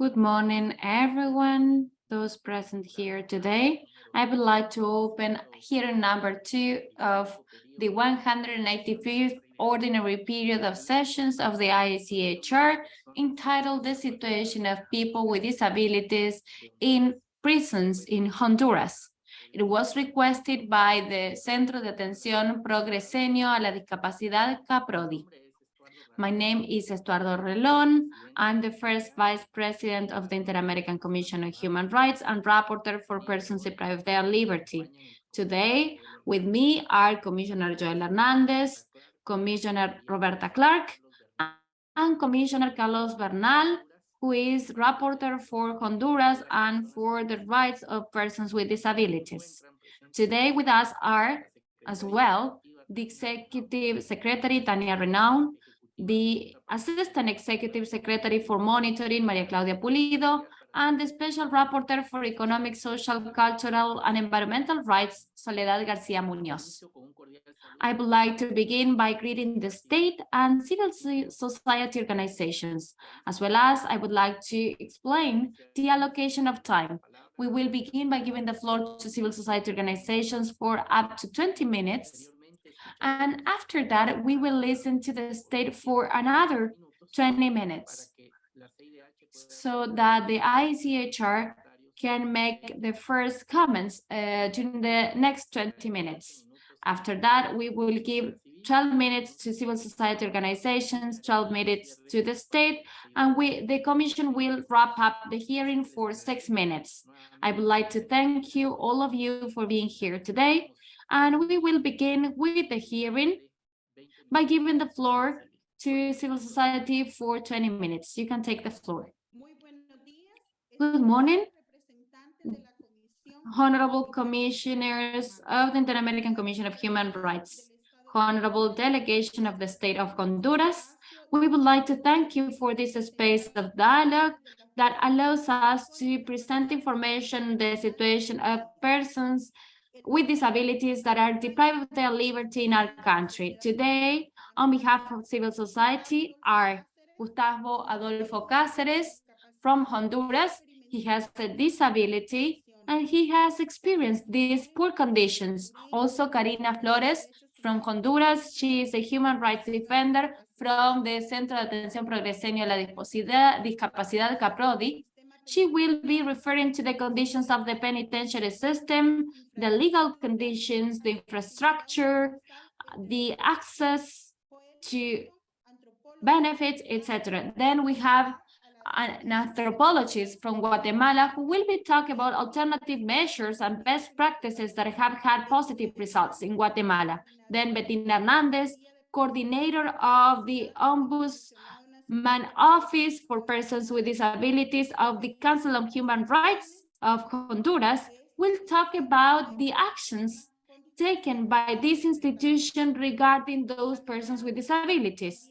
Good morning, everyone, those present here today. I would like to open hearing number two of the 185th ordinary period of sessions of the IACHR entitled The Situation of People with Disabilities in Prisons in Honduras. It was requested by the Centro de Atención Progreseño a la Discapacidad CAPRODI. My name is Estuardo Ralón. I'm the first Vice President of the Inter-American Commission on Human Rights and Rapporteur for Persons deprived of their liberty. Today, with me are Commissioner Joel Hernandez, Commissioner Roberta Clarke, and Commissioner Carlos Bernal, who is Rapporteur for Honduras and for the rights of persons with disabilities. Today with us are, as well, the Executive Secretary, Tania Reneaum, the Assistant Executive Secretary for Monitoring, Maria Claudia Pulido, and the Special Rapporteur for Economic, Social, Cultural, and Environmental Rights, Soledad Garcia Munoz. I would like to begin by greeting the state and civil society organizations, as well as I would like to explain the allocation of time. We will begin by giving the floor to civil society organizations for up to 20 minutes, and after that, we will listen to the state for another 20 minutes so that the ICHR can make the first comments uh, during the next 20 minutes. After that, we will give 12 minutes to civil society organizations, 12 minutes to the state, and we, the commission will wrap up the hearing for six minutes. I would like to thank you, all of you, for being here today. And we will begin with the hearing by giving the floor to civil society for 20 minutes. You can take the floor. Good morning, honorable commissioners of the Inter-American Commission of Human Rights, honorable delegation of the state of Honduras. We would like to thank you for this space of dialogue that allows us to present information on the situation of persons with disabilities that are deprived of their liberty in our country. Today, on behalf of civil society, are Gustavo Adolfo Cáceres from Honduras. He has a disability and he has experienced these poor conditions. Also, Karina Flores from Honduras. She is a human rights defender from the Centro de Atención Progreseño a la Discapacidad CAPRODI. She will be referring to the conditions of the penitentiary system, the legal conditions, the infrastructure, the access to benefits, etc. Then we have an anthropologist from Guatemala who will be talking about alternative measures and best practices that have had positive results in Guatemala. Then Bettina Hernandez, coordinator of the Ombuds Man Office for Persons with Disabilities of the Council on Human Rights of Honduras will talk about the actions taken by this institution regarding those persons with disabilities.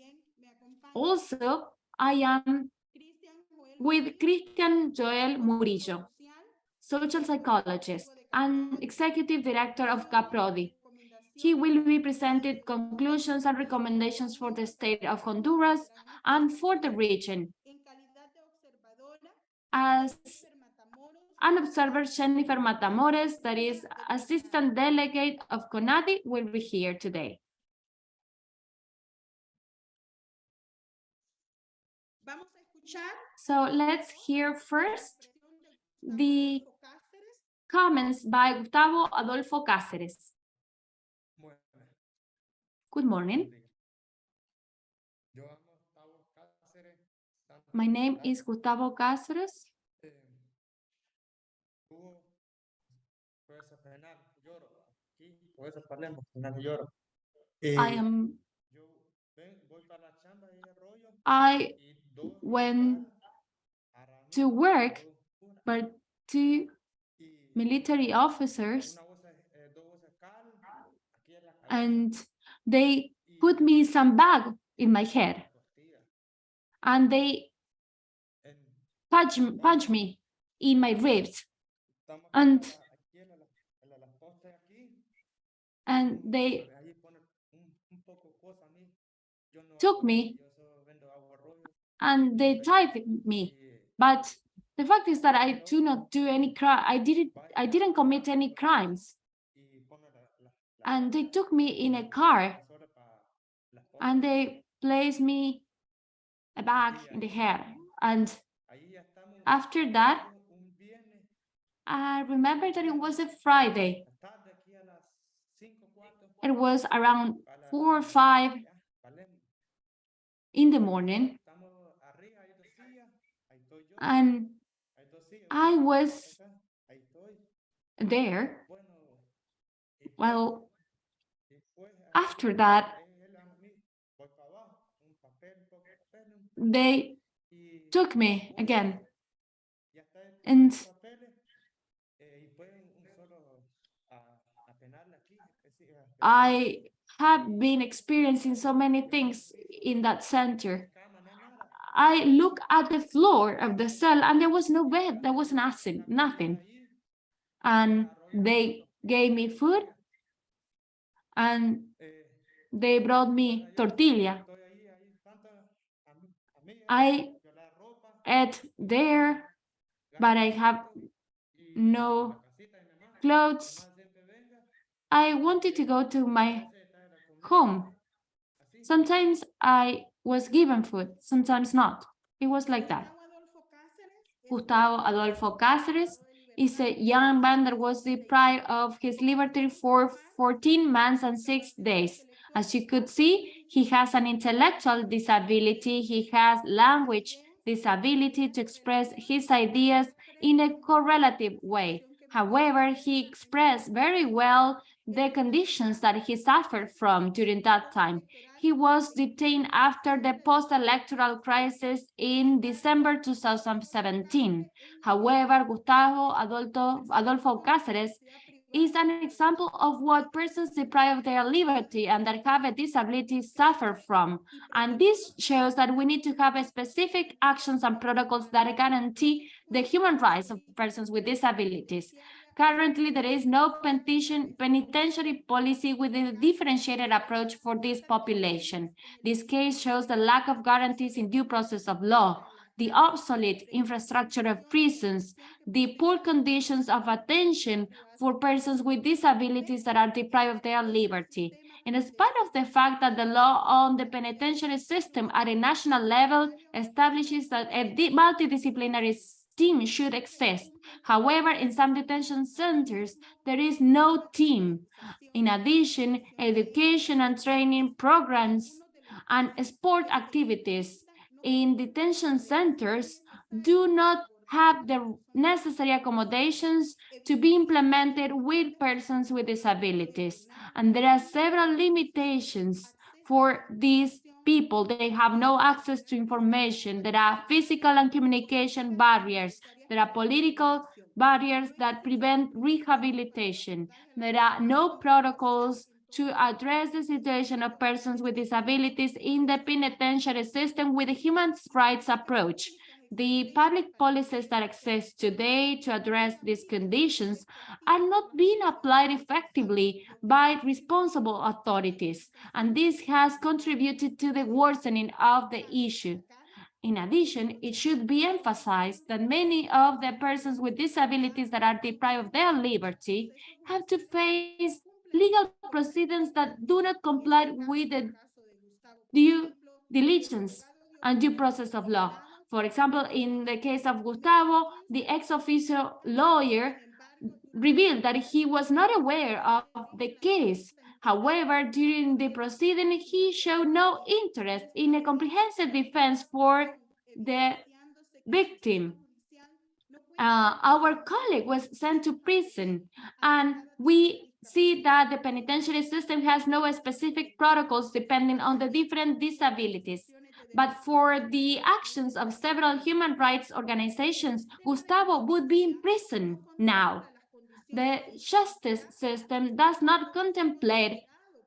Also, I am with Christian Joel Murillo, social psychologist and executive director of CAPRODI, he will be presented conclusions and recommendations for the state of Honduras and for the region. As an observer, Jennifer Matamores, that is assistant delegate of CONADI, will be here today. So let's hear first the comments by Gustavo Adolfo Cáceres. Good morning. My name is Gustavo Cáceres. I am I went to work, but two military officers and they put me some bag in my head and they punch, punch me in my ribs and and they took me and they tied me But the fact is that I do not do any crime. I didn't. I didn't commit any crimes. And they took me in a car, and they placed me a bag in the hair. And after that, I remember that it was a Friday. It was around four or five in the morning. And I was there. Well, after that, they took me again. And I have been experiencing so many things in that center. I look at the floor of the cell and there was no bed, there was nothing, nothing. And they gave me food and they brought me tortilla. I ate there, but I have no clothes. I wanted to go to my home. Sometimes I was given food, sometimes not. It was like that. Gustavo Adolfo Cáceres is a young man that was deprived of his liberty for 14 months and six days. As you could see, he has an intellectual disability, he has language disability to express his ideas in a correlative way. However, he expressed very well the conditions that he suffered from during that time. He was detained after the post-electoral crisis in December 2017. However, Gustavo Adolfo, Adolfo Cáceres is an example of what persons deprived of their liberty and that have a disability suffer from. And this shows that we need to have specific actions and protocols that guarantee the human rights of persons with disabilities. Currently, there is no penitentiary policy with a differentiated approach for this population. This case shows the lack of guarantees in due process of law, the obsolete infrastructure of prisons, the poor conditions of attention for persons with disabilities that are deprived of their liberty. In spite of the fact that the law on the penitentiary system at a national level establishes that a multidisciplinary team should exist. However, in some detention centers, there is no team. In addition, education and training programs and sport activities in detention centers do not have the necessary accommodations to be implemented with persons with disabilities. And there are several limitations for these people. They have no access to information. There are physical and communication barriers. There are political barriers that prevent rehabilitation. There are no protocols to address the situation of persons with disabilities in the penitentiary system with a human rights approach. The public policies that exist today to address these conditions are not being applied effectively by responsible authorities, and this has contributed to the worsening of the issue. In addition, it should be emphasized that many of the persons with disabilities that are deprived of their liberty have to face legal proceedings that do not comply with the due diligence and due process of law. For example, in the case of Gustavo, the ex officio lawyer revealed that he was not aware of the case. However, during the proceeding, he showed no interest in a comprehensive defense for the victim. Uh, our colleague was sent to prison and we see that the penitentiary system has no specific protocols depending on the different disabilities. But for the actions of several human rights organizations, Gustavo would be in prison now. The justice system does not contemplate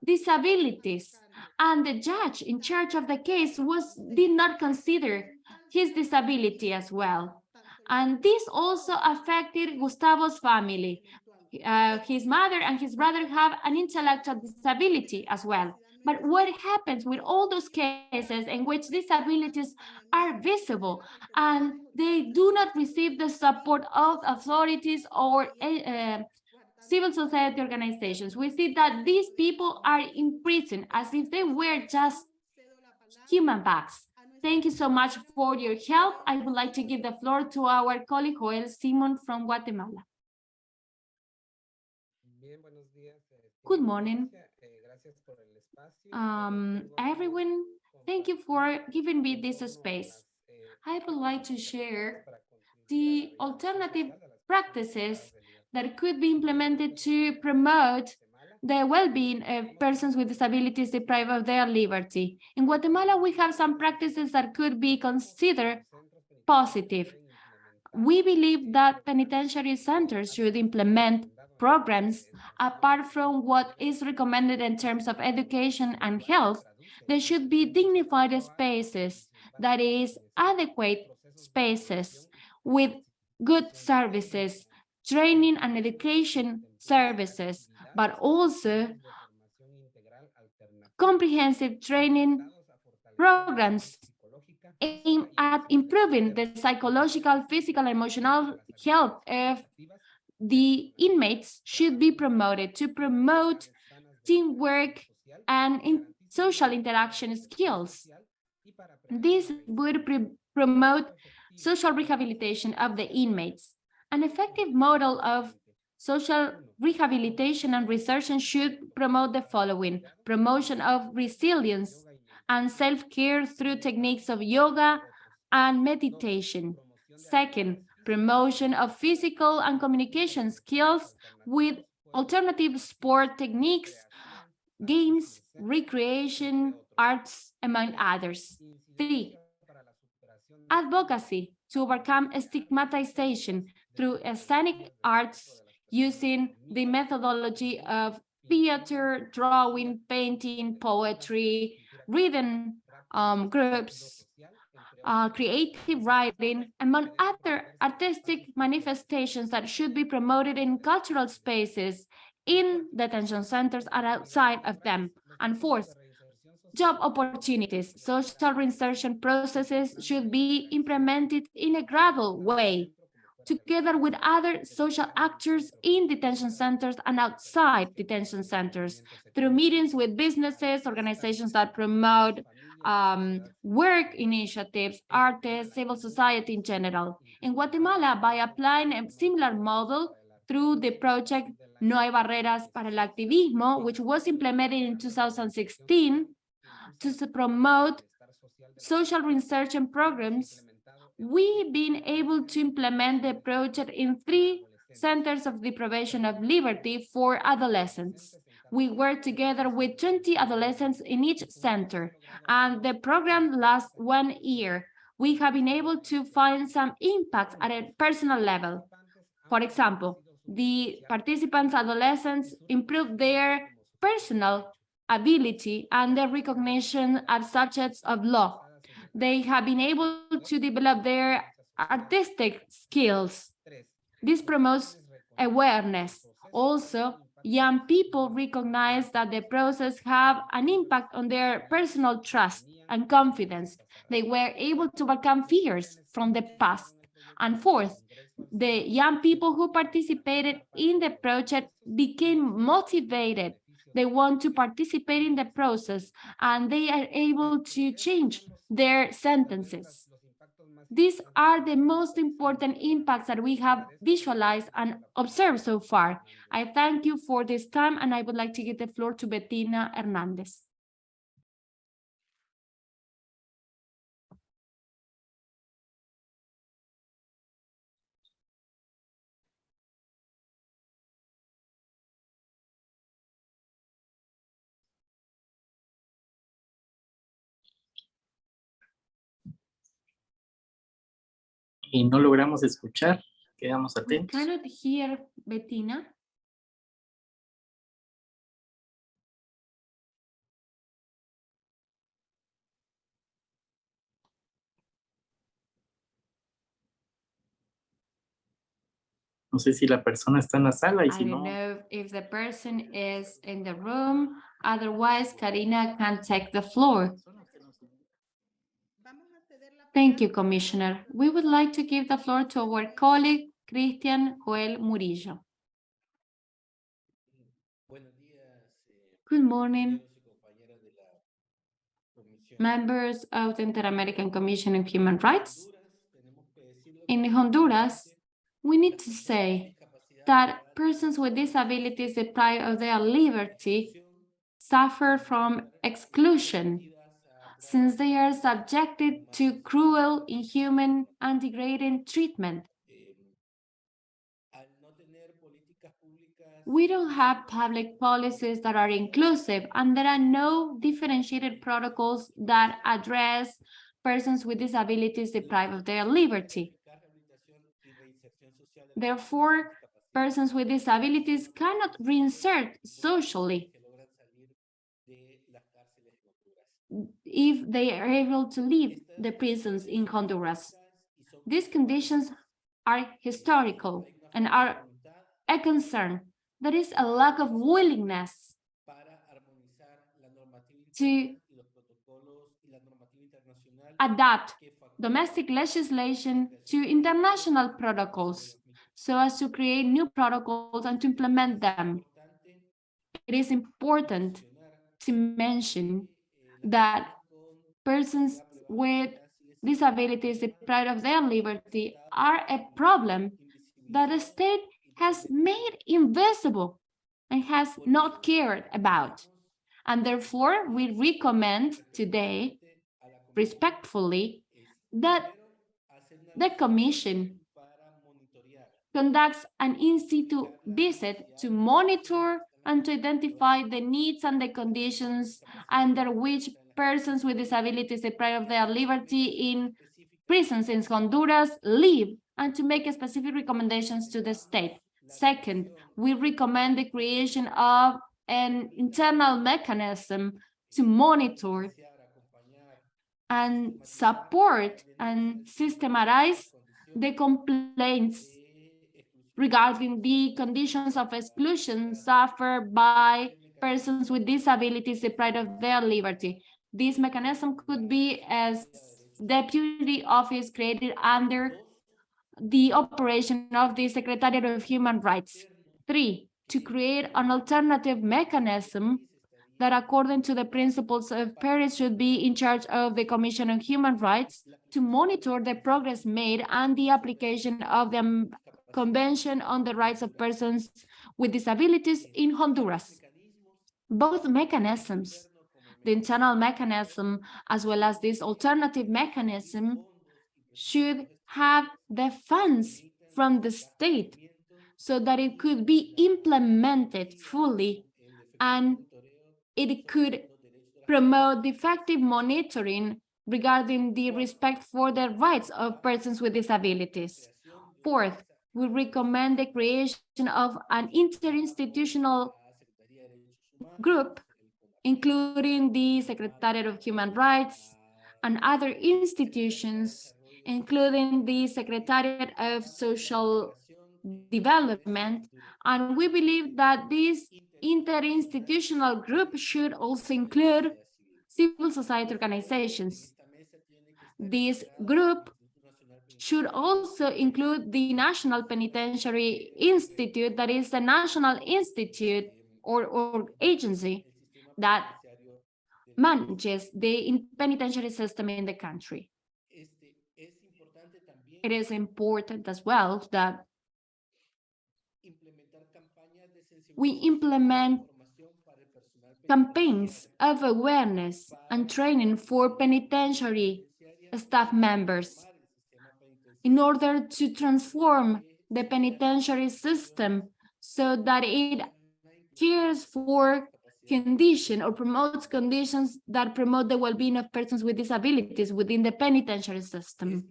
disabilities, and the judge in charge of the case was did not consider his disability as well. And this also affected Gustavo's family. Uh, his mother and his brother have an intellectual disability as well. But what happens with all those cases in which disabilities are visible and they do not receive the support of authorities or uh, civil society organizations? We see that these people are in prison as if they were just human beings. Thank you so much for your help. I would like to give the floor to our colleague Joel Simon from Guatemala. Good morning. Um, everyone, thank you for giving me this space. I would like to share the alternative practices that could be implemented to promote the well-being of persons with disabilities deprived of their liberty. In Guatemala, we have some practices that could be considered positive. We believe that penitentiary centers should implement programs apart from what is recommended in terms of education and health. There should be dignified spaces, that is, adequate spaces with good services, training and education services, but also comprehensive training programs aimed at improving the psychological, physical, and emotional health of the inmates should be promoted to promote teamwork and in social interaction skills. This would promote social rehabilitation of the inmates. An effective model of Social rehabilitation and research should promote the following, promotion of resilience and self-care through techniques of yoga and meditation. Second, promotion of physical and communication skills with alternative sport techniques, games, recreation, arts, among others. Three, advocacy to overcome stigmatization through scenic arts using the methodology of theater, drawing, painting, poetry, reading um, groups, uh, creative writing, among other artistic manifestations that should be promoted in cultural spaces, in detention centers and outside of them. And fourth, job opportunities. Social reinsertion processes should be implemented in a gradual way together with other social actors in detention centers and outside detention centers through meetings with businesses, organizations that promote um, work initiatives, artists, civil society in general. In Guatemala, by applying a similar model through the project No hay barreras para el activismo, which was implemented in 2016 to promote social research and programs we've been able to implement the project in three centers of deprivation of liberty for adolescents. We work together with 20 adolescents in each center, and the program lasts one year. We have been able to find some impacts at a personal level. For example, the participants' adolescents improved their personal ability and their recognition as subjects of law they have been able to develop their artistic skills. This promotes awareness. Also, young people recognize that the process have an impact on their personal trust and confidence. They were able to overcome fears from the past. And fourth, the young people who participated in the project became motivated. They want to participate in the process and they are able to change their sentences. These are the most important impacts that we have visualized and observed so far. I thank you for this time and I would like to give the floor to Bettina Hernandez. Y no logramos escuchar. Quedamos atentos. We cannot hear Bettina. No sé si la persona está en la sala y I si don't no, know if the person is in the room. Otherwise, Karina can take the floor. Thank you, Commissioner. We would like to give the floor to our colleague, Christian Joel Murillo. Good morning, members of the Inter-American Commission on Human Rights. In Honduras, we need to say that persons with disabilities deprived of their liberty suffer from exclusion since they are subjected to cruel, inhuman, and degrading treatment. We don't have public policies that are inclusive, and there are no differentiated protocols that address persons with disabilities deprived of their liberty. Therefore, persons with disabilities cannot reinsert socially if they are able to leave the prisons in Honduras. These conditions are historical and are a concern. There is a lack of willingness to adapt domestic legislation to international protocols so as to create new protocols and to implement them. It is important to mention that persons with disabilities deprived of their liberty are a problem that the state has made invisible and has not cared about. And therefore, we recommend today, respectfully, that the Commission conducts an in-situ visit to monitor and to identify the needs and the conditions under which persons with disabilities deprived of their liberty in prisons in Honduras live and to make specific recommendations to the state. Second, we recommend the creation of an internal mechanism to monitor and support and systematize the complaints regarding the conditions of exclusion suffered by persons with disabilities deprived of their liberty. This mechanism could be as deputy office created under the operation of the Secretariat of Human Rights. Three, to create an alternative mechanism that according to the principles of Paris should be in charge of the Commission on Human Rights to monitor the progress made and the application of the Convention on the Rights of Persons with Disabilities in Honduras. Both mechanisms, the internal mechanism as well as this alternative mechanism, should have the funds from the state so that it could be implemented fully and it could promote effective monitoring regarding the respect for the rights of persons with disabilities. Fourth, we recommend the creation of an interinstitutional group, including the Secretariat of Human Rights and other institutions, including the Secretariat of Social Development. And we believe that this interinstitutional group should also include civil society organizations. This group should also include the National Penitentiary Institute, that is the national institute or, or agency that manages the penitentiary system in the country. It is important as well that we implement campaigns of awareness and training for penitentiary staff members in order to transform the penitentiary system so that it cares for condition or promotes conditions that promote the well-being of persons with disabilities within the penitentiary system.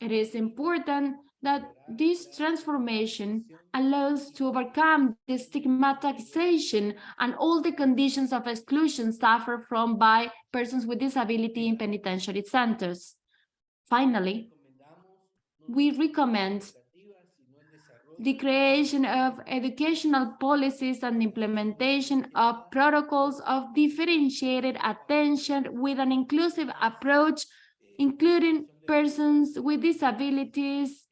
It is important that this transformation allows to overcome the stigmatization and all the conditions of exclusion suffered from by persons with disability in penitentiary centers. Finally, we recommend the creation of educational policies and implementation of protocols of differentiated attention with an inclusive approach, including persons with disabilities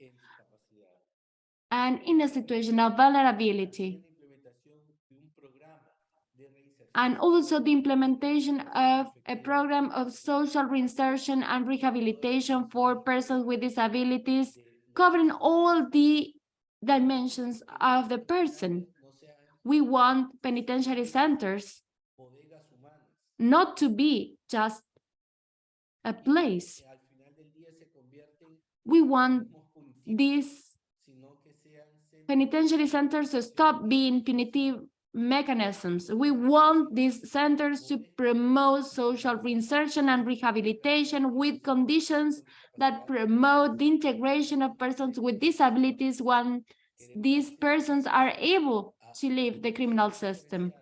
and in a situation of vulnerability. And also the implementation of a program of social reinsertion and rehabilitation for persons with disabilities, covering all the dimensions of the person. We want penitentiary centers not to be just a place. We want these penitentiary centers to stop being punitive mechanisms. We want these centers to promote social reinsertion and rehabilitation with conditions that promote the integration of persons with disabilities when these persons are able to leave the criminal system.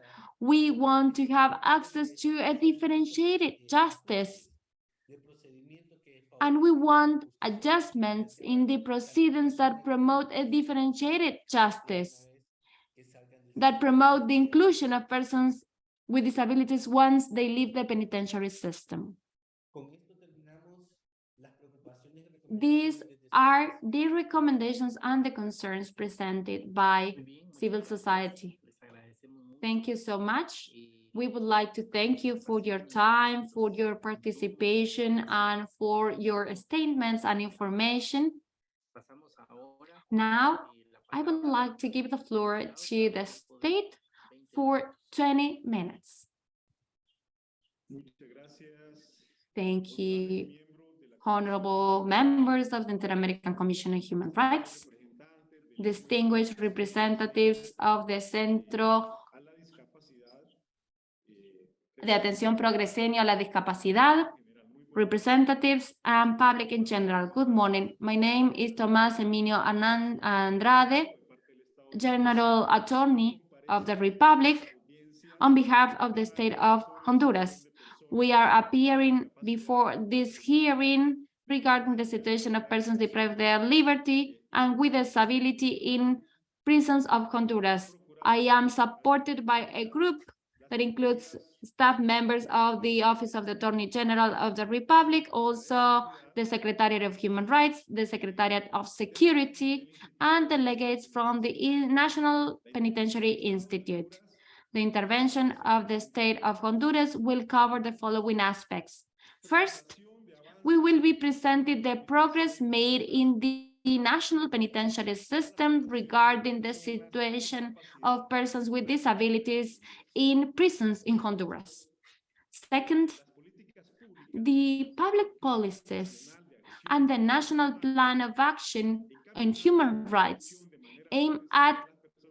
We want to have access to a differentiated justice. And we want adjustments in the proceedings that promote a differentiated justice, that promote the inclusion of persons with disabilities once they leave the penitentiary system. These are the recommendations and the concerns presented by civil society. Thank you so much. We would like to thank you for your time, for your participation, and for your statements and information. Now, I would like to give the floor to the state for 20 minutes. Thank you, honorable members of the Inter-American Commission on Human Rights, distinguished representatives of the Centro de Atención Progreseño a la Discapacidad, representatives and public in general. Good morning. My name is Tomás Emilio Andrade, General Attorney of the Republic, on behalf of the state of Honduras. We are appearing before this hearing regarding the situation of persons deprived of their liberty and with disability in prisons of Honduras. I am supported by a group that includes staff members of the Office of the Attorney General of the Republic, also the Secretariat of Human Rights, the Secretariat of Security, and delegates from the National Penitentiary Institute. The intervention of the state of Honduras will cover the following aspects. First, we will be presenting the progress made in the national penitentiary system regarding the situation of persons with disabilities in prisons in Honduras. Second, the public policies and the national plan of action on human rights aim at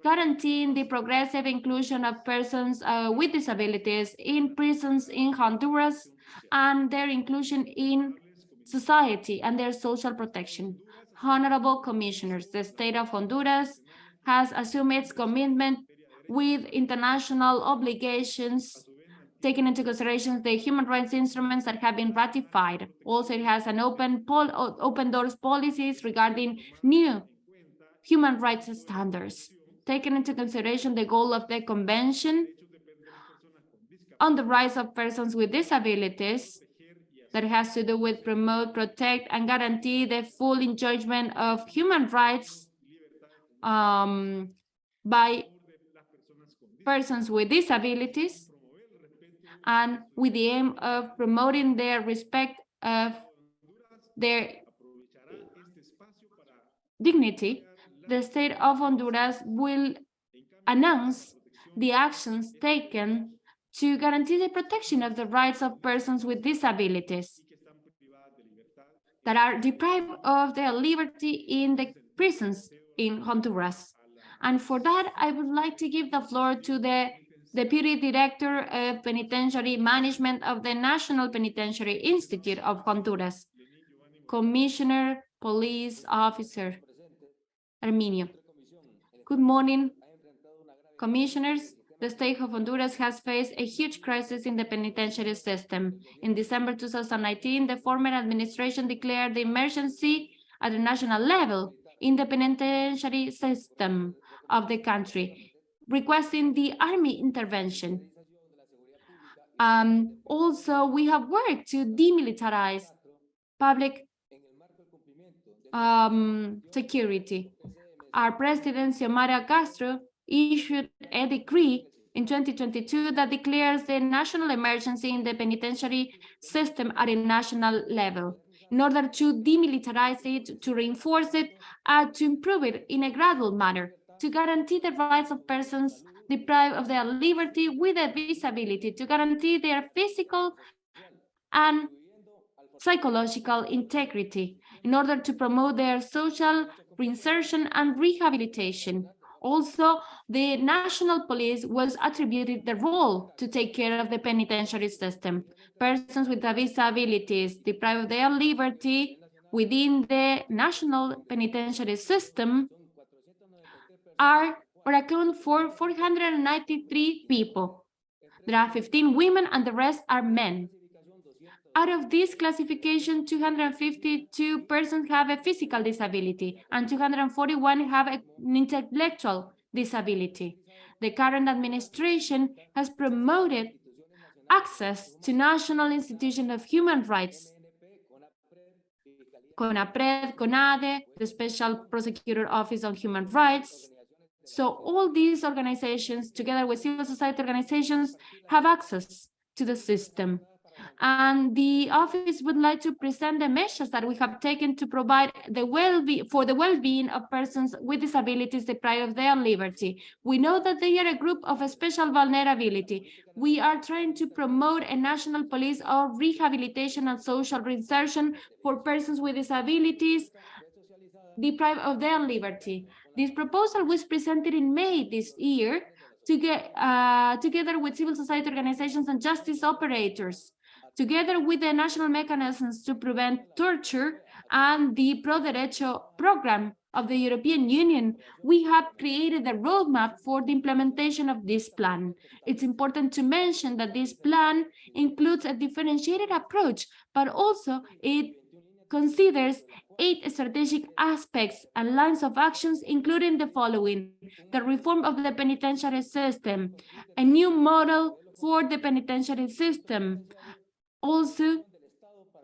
guaranteeing the progressive inclusion of persons uh, with disabilities in prisons in Honduras and their inclusion in society and their social protection. Honorable commissioners, the state of Honduras has assumed its commitment with international obligations taking into consideration the human rights instruments that have been ratified. Also, it has an open, open doors policies regarding new human rights standards, taking into consideration the goal of the convention on the rights of persons with disabilities that has to do with promote, protect, and guarantee the full enjoyment of human rights um, by persons with disabilities and with the aim of promoting their respect of their dignity, the state of Honduras will announce the actions taken to guarantee the protection of the rights of persons with disabilities that are deprived of their liberty in the prisons in Honduras. And for that, I would like to give the floor to the Deputy Director of Penitentiary Management of the National Penitentiary Institute of Honduras, Commissioner Police Officer Arminio. Good morning, commissioners. The state of Honduras has faced a huge crisis in the penitentiary system. In December 2019, the former administration declared the emergency at the national level in the penitentiary system of the country, requesting the army intervention. Um, also, we have worked to demilitarize public um, security. Our president, Xiomara Castro, issued a decree in 2022 that declares the national emergency in the penitentiary system at a national level in order to demilitarize it, to reinforce it, and to improve it in a gradual manner, to guarantee the rights of persons deprived of their liberty with a disability, to guarantee their physical and psychological integrity, in order to promote their social reinsertion and rehabilitation. Also, the national police was attributed the role to take care of the penitentiary system. Persons with disabilities deprived of their liberty within the national penitentiary system are or account for 493 people. There are 15 women and the rest are men. Out of this classification, 252 persons have a physical disability and 241 have an intellectual disability. The current administration has promoted access to National Institution of Human Rights, CONAPREV, CONADEH, the Special Prosecutor Office on Human Rights. So all these organizations, together with civil society organizations, have access to the system and the office would like to present the measures that we have taken to provide the well for the well-being of persons with disabilities deprived of their liberty. We know that they are a group of a special vulnerability. We are trying to promote a national police of rehabilitation and social reinsertion for persons with disabilities deprived of their liberty. This proposal was presented in May this year to get, uh, together with civil society organizations and justice operators together with the national mechanisms to prevent torture and the Pro Derecho program of the European Union, we have created a roadmap for the implementation of this plan. It's important to mention that this plan includes a differentiated approach, but also it considers eight strategic aspects and lines of actions, including the following, the reform of the penitentiary system, a new model for the penitentiary system, also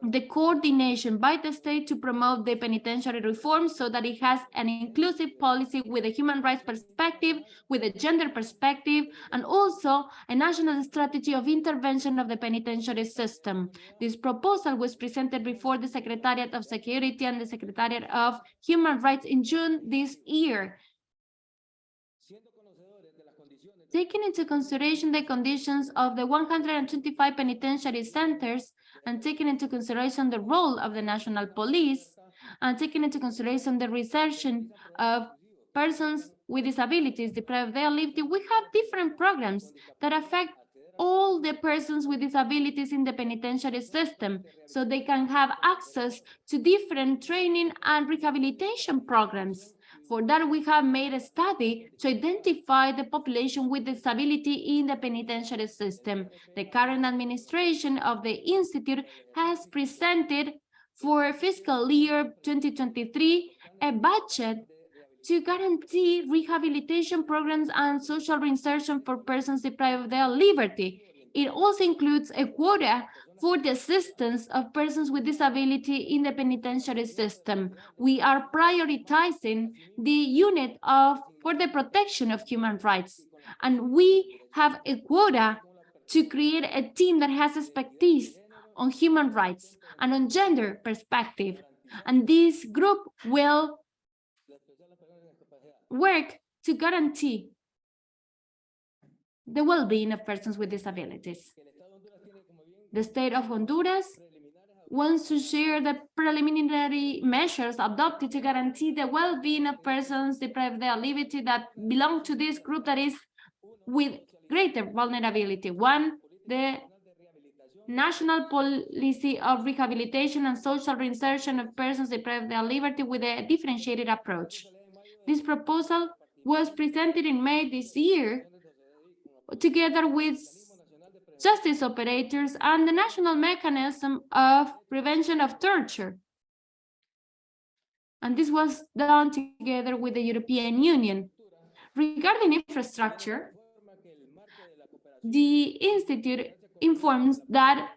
the coordination by the state to promote the penitentiary reform so that it has an inclusive policy with a human rights perspective, with a gender perspective, and also a national strategy of intervention of the penitentiary system. This proposal was presented before the Secretariat of Security and the Secretariat of Human Rights in June this year. Taking into consideration the conditions of the 125 penitentiary centers and taking into consideration the role of the national police and taking into consideration the resertion of persons with disabilities deprived of their liberty, we have different programs that affect all the persons with disabilities in the penitentiary system so they can have access to different training and rehabilitation programs. For that, we have made a study to identify the population with disability in the penitentiary system. The current administration of the Institute has presented for fiscal year 2023 a budget to guarantee rehabilitation programs and social reinsertion for persons deprived of their liberty. It also includes a quota for the assistance of persons with disability in the penitentiary system. We are prioritizing the unit of for the protection of human rights. And we have a quota to create a team that has expertise on human rights and on gender perspective. And this group will work to guarantee the well-being of persons with disabilities. The state of Honduras wants to share the preliminary measures adopted to guarantee the well-being of persons deprived of their liberty that belong to this group that is with greater vulnerability. One, the national policy of rehabilitation and social reinsertion of persons deprived of their liberty with a differentiated approach. This proposal was presented in May this year together with justice operators and the national mechanism of prevention of torture. And this was done together with the European Union. Regarding infrastructure, the Institute informs that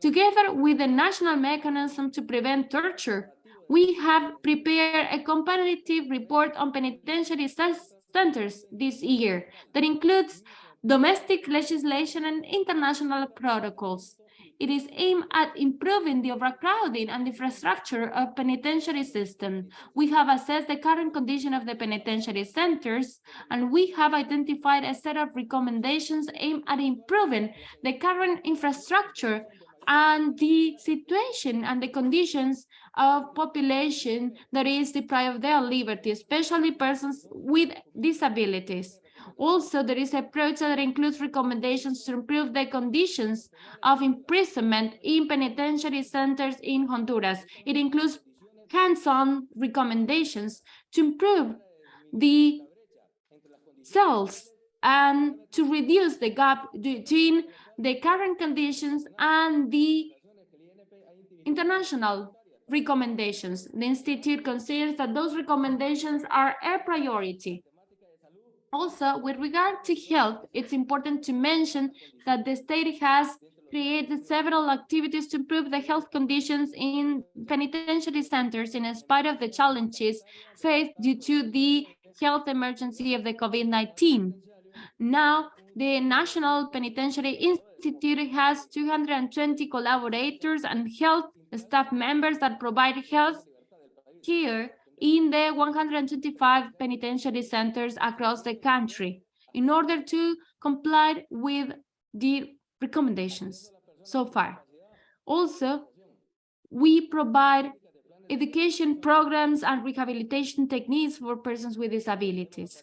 together with the national mechanism to prevent torture, we have prepared a comparative report on penitentiary centers this year that includes domestic legislation and international protocols. It is aimed at improving the overcrowding and infrastructure of penitentiary system. We have assessed the current condition of the penitentiary centers, and we have identified a set of recommendations aimed at improving the current infrastructure and the situation and the conditions of population that is deprived of their liberty, especially persons with disabilities. Also, there is a project that includes recommendations to improve the conditions of imprisonment in penitentiary centers in Honduras. It includes hands-on recommendations to improve the cells and to reduce the gap between the current conditions and the international recommendations. The Institute considers that those recommendations are a priority. Also, with regard to health, it's important to mention that the state has created several activities to improve the health conditions in penitentiary centers in spite of the challenges faced due to the health emergency of the COVID-19. Now, the National Penitentiary Institute has 220 collaborators and health staff members that provide health care in the 125 penitentiary centers across the country in order to comply with the recommendations so far. Also, we provide education programs and rehabilitation techniques for persons with disabilities.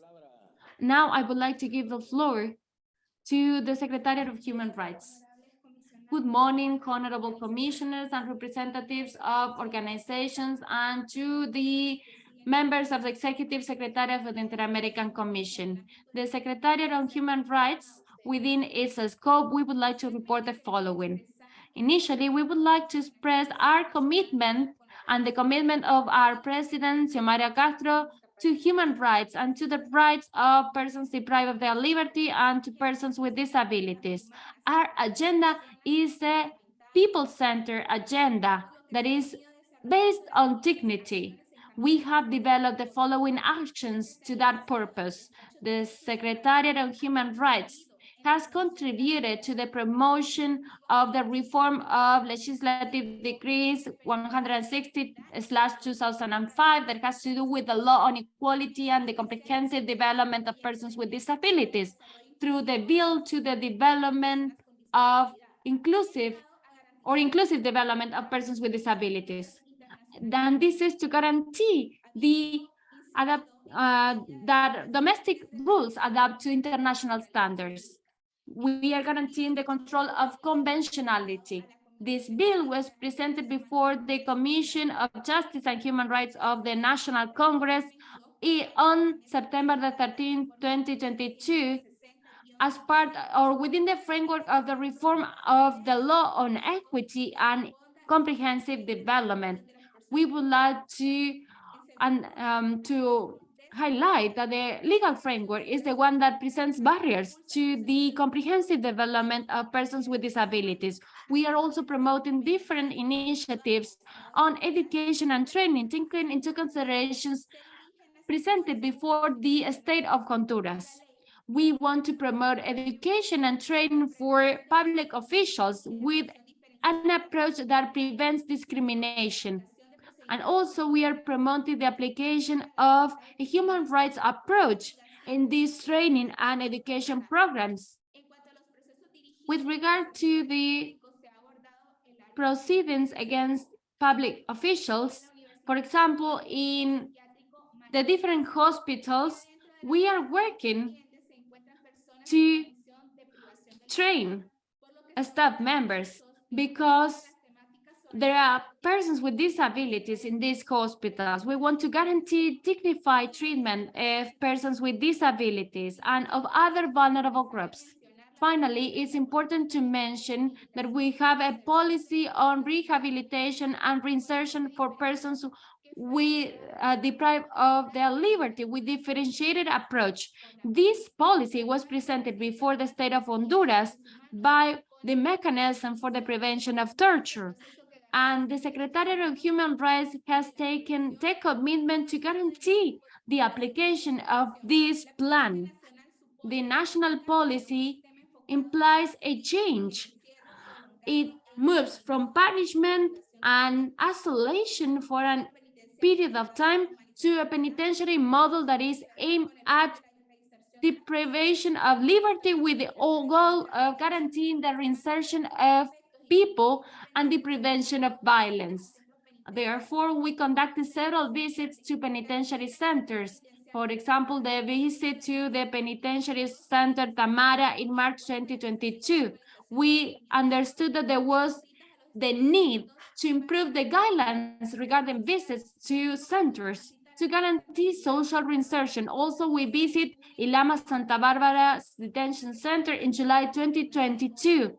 Now I would like to give the floor to the Secretariat of Human Rights. Good morning, honorable commissioners and representatives of organizations and to the members of the Executive Secretariat of the Inter-American Commission. The Secretariat on Human Rights, within its scope, we would like to report the following. Initially, we would like to express our commitment and the commitment of our President, Xiomara Castro, to human rights and to the rights of persons deprived of their liberty and to persons with disabilities. Our agenda is a people-centered agenda that is based on dignity. We have developed the following actions to that purpose. The Secretariat of Human Rights has contributed to the promotion of the reform of legislative decrees 160 slash 2005 that has to do with the law on equality and the comprehensive development of persons with disabilities through the bill to the development of inclusive or inclusive development of persons with disabilities. Then this is to guarantee the adapt, uh, that domestic rules adapt to international standards we are guaranteeing the control of conventionality. This bill was presented before the Commission of Justice and Human Rights of the National Congress on September the 13th, 2022, as part or within the framework of the reform of the law on equity and comprehensive development. We would like to and um, to highlight that the legal framework is the one that presents barriers to the comprehensive development of persons with disabilities. We are also promoting different initiatives on education and training, taking into considerations presented before the state of Honduras. We want to promote education and training for public officials with an approach that prevents discrimination and also we are promoting the application of a human rights approach in these training and education programs. With regard to the proceedings against public officials, for example, in the different hospitals, we are working to train staff members because there are persons with disabilities in these hospitals. We want to guarantee dignified treatment of persons with disabilities and of other vulnerable groups. Finally, it's important to mention that we have a policy on rehabilitation and reinsertion for persons we uh, deprive of their liberty with differentiated approach. This policy was presented before the state of Honduras by the mechanism for the prevention of torture. And the Secretariat of Human Rights has taken the commitment to guarantee the application of this plan. The national policy implies a change. It moves from punishment and isolation for a period of time to a penitentiary model that is aimed at deprivation of liberty with the goal of guaranteeing the reinsertion of people and the prevention of violence. Therefore, we conducted several visits to penitentiary centers. For example, the visit to the penitentiary center Tamara in March 2022. We understood that there was the need to improve the guidelines regarding visits to centers to guarantee social reinsertion. Also, we visit Ilama Santa Barbara Detention Center in July 2022,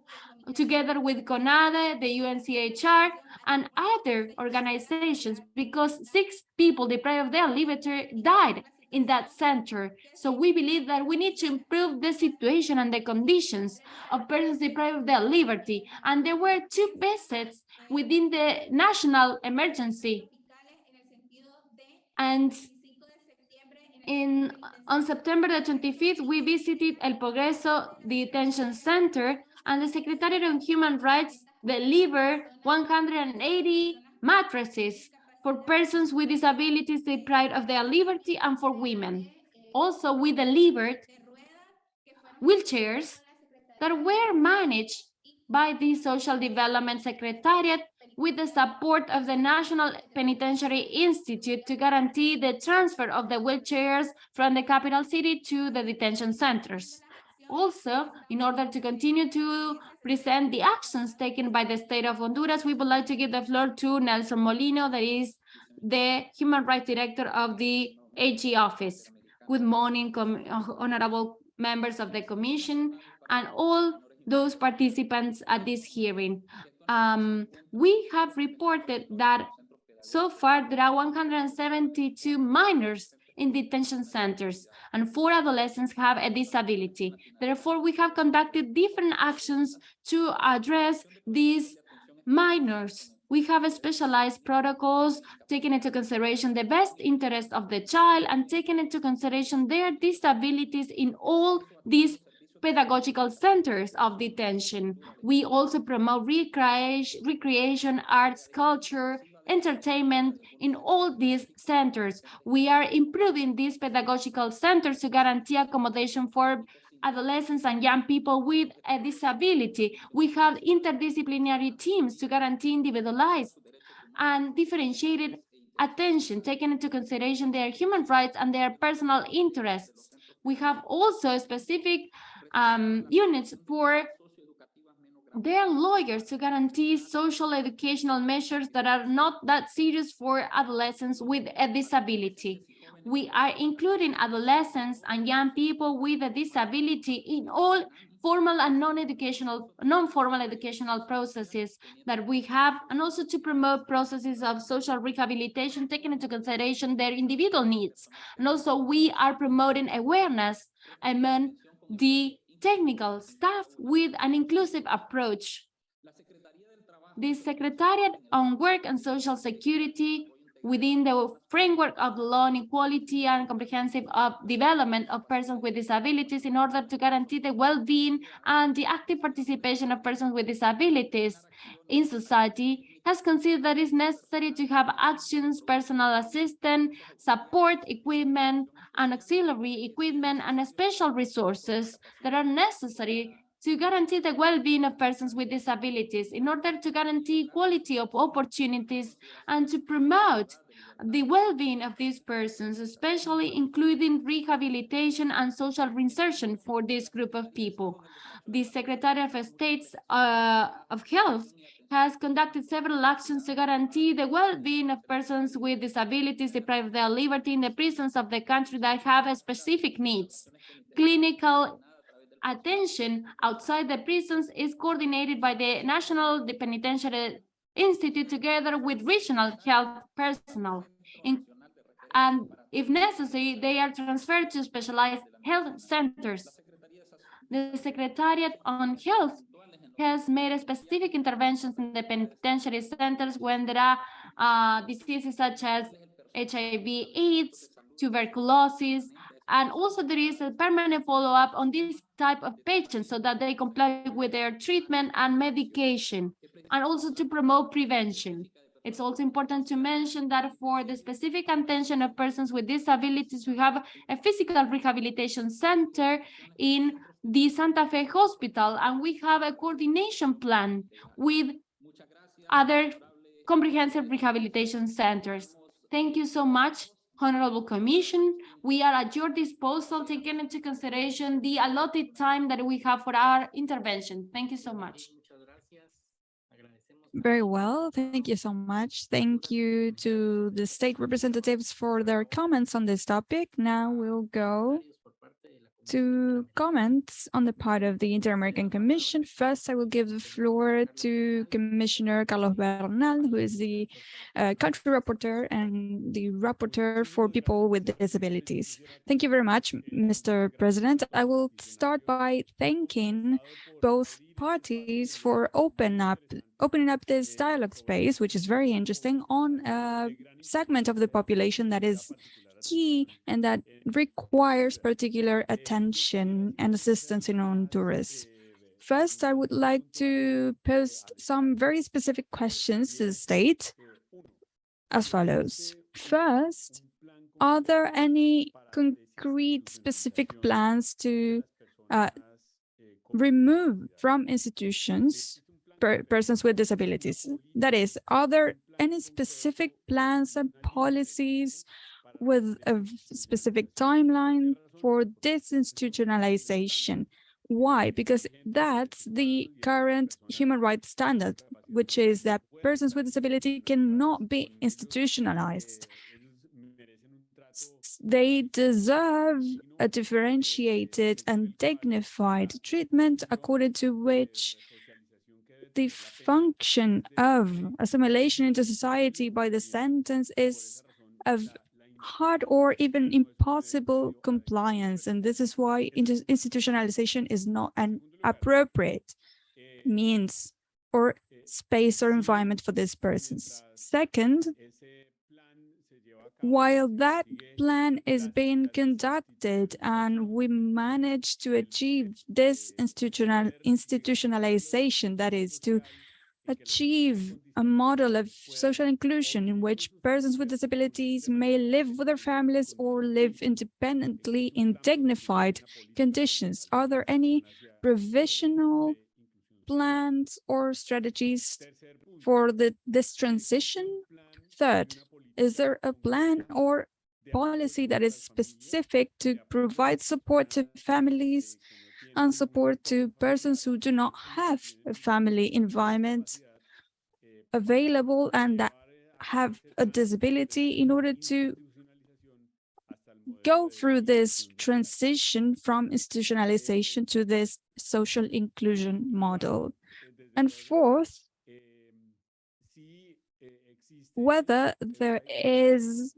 together with CONADEH, the UNCHR, and other organizations, because six people deprived of their liberty died in that center. So we believe that we need to improve the situation and the conditions of persons deprived of their liberty. And there were two visits within the national emergency. And in on September the 25th, we visited El Progreso Detention Center and the Secretariat of Human Rights delivered 180 mattresses for persons with disabilities deprived of their liberty and for women. Also, we delivered wheelchairs that were managed by the Social Development Secretariat with the support of the National Penitentiary Institute to guarantee the transfer of the wheelchairs from the capital city to the detention centers. Also, in order to continue to present the actions taken by the state of Honduras, we would like to give the floor to Nelson Molino, that is the Human Rights Director of the AG office. Good morning, honorable members of the commission and all those participants at this hearing. Um, we have reported that so far there are 172 minors in detention centers and four adolescents have a disability. Therefore, we have conducted different actions to address these minors. We have specialized protocols taking into consideration the best interest of the child and taking into consideration their disabilities in all these pedagogical centers of detention. We also promote recreation, recreation arts, culture, entertainment in all these centers. We are improving these pedagogical centers to guarantee accommodation for adolescents and young people with a disability. We have interdisciplinary teams to guarantee individualized and differentiated attention, taking into consideration their human rights and their personal interests. We have also specific um, units for their lawyers to guarantee social educational measures that are not that serious for adolescents with a disability. We are including adolescents and young people with a disability in all formal and non-educational, non-formal educational processes that we have, and also to promote processes of social rehabilitation, taking into consideration their individual needs. And also we are promoting awareness among the technical staff with an inclusive approach. The Secretariat on Work and Social Security within the framework of law on equality and comprehensive of development of persons with disabilities in order to guarantee the well-being and the active participation of persons with disabilities in society has considered that it's necessary to have actions, personal assistance, support, equipment, and auxiliary equipment and special resources that are necessary to guarantee the well-being of persons with disabilities in order to guarantee equality of opportunities and to promote the well-being of these persons, especially including rehabilitation and social reinsertion for this group of people. The Secretary of State's uh, of Health has conducted several actions to guarantee the well-being of persons with disabilities deprived of their liberty in the prisons of the country that have specific needs. Clinical attention outside the prisons is coordinated by the National Penitentiary Institute together with regional health personnel. In, and if necessary, they are transferred to specialized health centers. The Secretariat on Health has made specific interventions in the penitentiary centers when there are uh, diseases such as HIV, AIDS, tuberculosis, and also there is a permanent follow-up on this type of patients so that they comply with their treatment and medication, and also to promote prevention. It's also important to mention that for the specific attention of persons with disabilities, we have a physical rehabilitation center in the Santa Fe Hospital, and we have a coordination plan with other comprehensive rehabilitation centers. Thank you so much, Honorable Commission. We are at your disposal, taking into consideration the allotted time that we have for our intervention. Thank you so much. Very well. Thank you so much. Thank you to the state representatives for their comments on this topic. Now we'll go to comments on the part of the Inter-American Commission. First, I will give the floor to Commissioner Carlos Bernal, who is the uh, country rapporteur and the rapporteur for people with disabilities. Thank you very much, Mr. President. I will start by thanking both parties for open up, opening up this dialogue space, which is very interesting, on a segment of the population that is key and that requires particular attention and assistance in Honduras. First, I would like to post some very specific questions to the state as follows. First, are there any concrete specific plans to uh, remove from institutions per persons with disabilities? That is, are there any specific plans and policies with a specific timeline for disinstitutionalization. Why? Because that's the current human rights standard, which is that persons with disability cannot be institutionalized. They deserve a differentiated and dignified treatment according to which the function of assimilation into society by the sentence is of hard or even impossible compliance. And this is why institutionalization is not an appropriate means or space or environment for these persons. Second, while that plan is being conducted and we manage to achieve this institutional institutionalization, that is to achieve a model of social inclusion in which persons with disabilities may live with their families or live independently in dignified conditions. Are there any provisional plans or strategies for the, this transition? Third, is there a plan or policy that is specific to provide support to families and support to persons who do not have a family environment available and that have a disability in order to go through this transition from institutionalization to this social inclusion model. And fourth, whether there is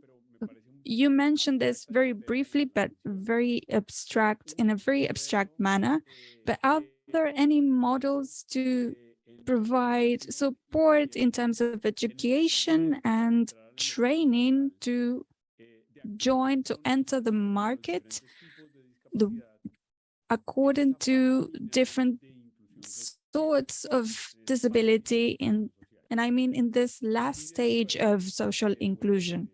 you mentioned this very briefly, but very abstract, in a very abstract manner, but are there any models to provide support in terms of education and training to join, to enter the market the, according to different sorts of disability in and I mean in this last stage of social inclusion.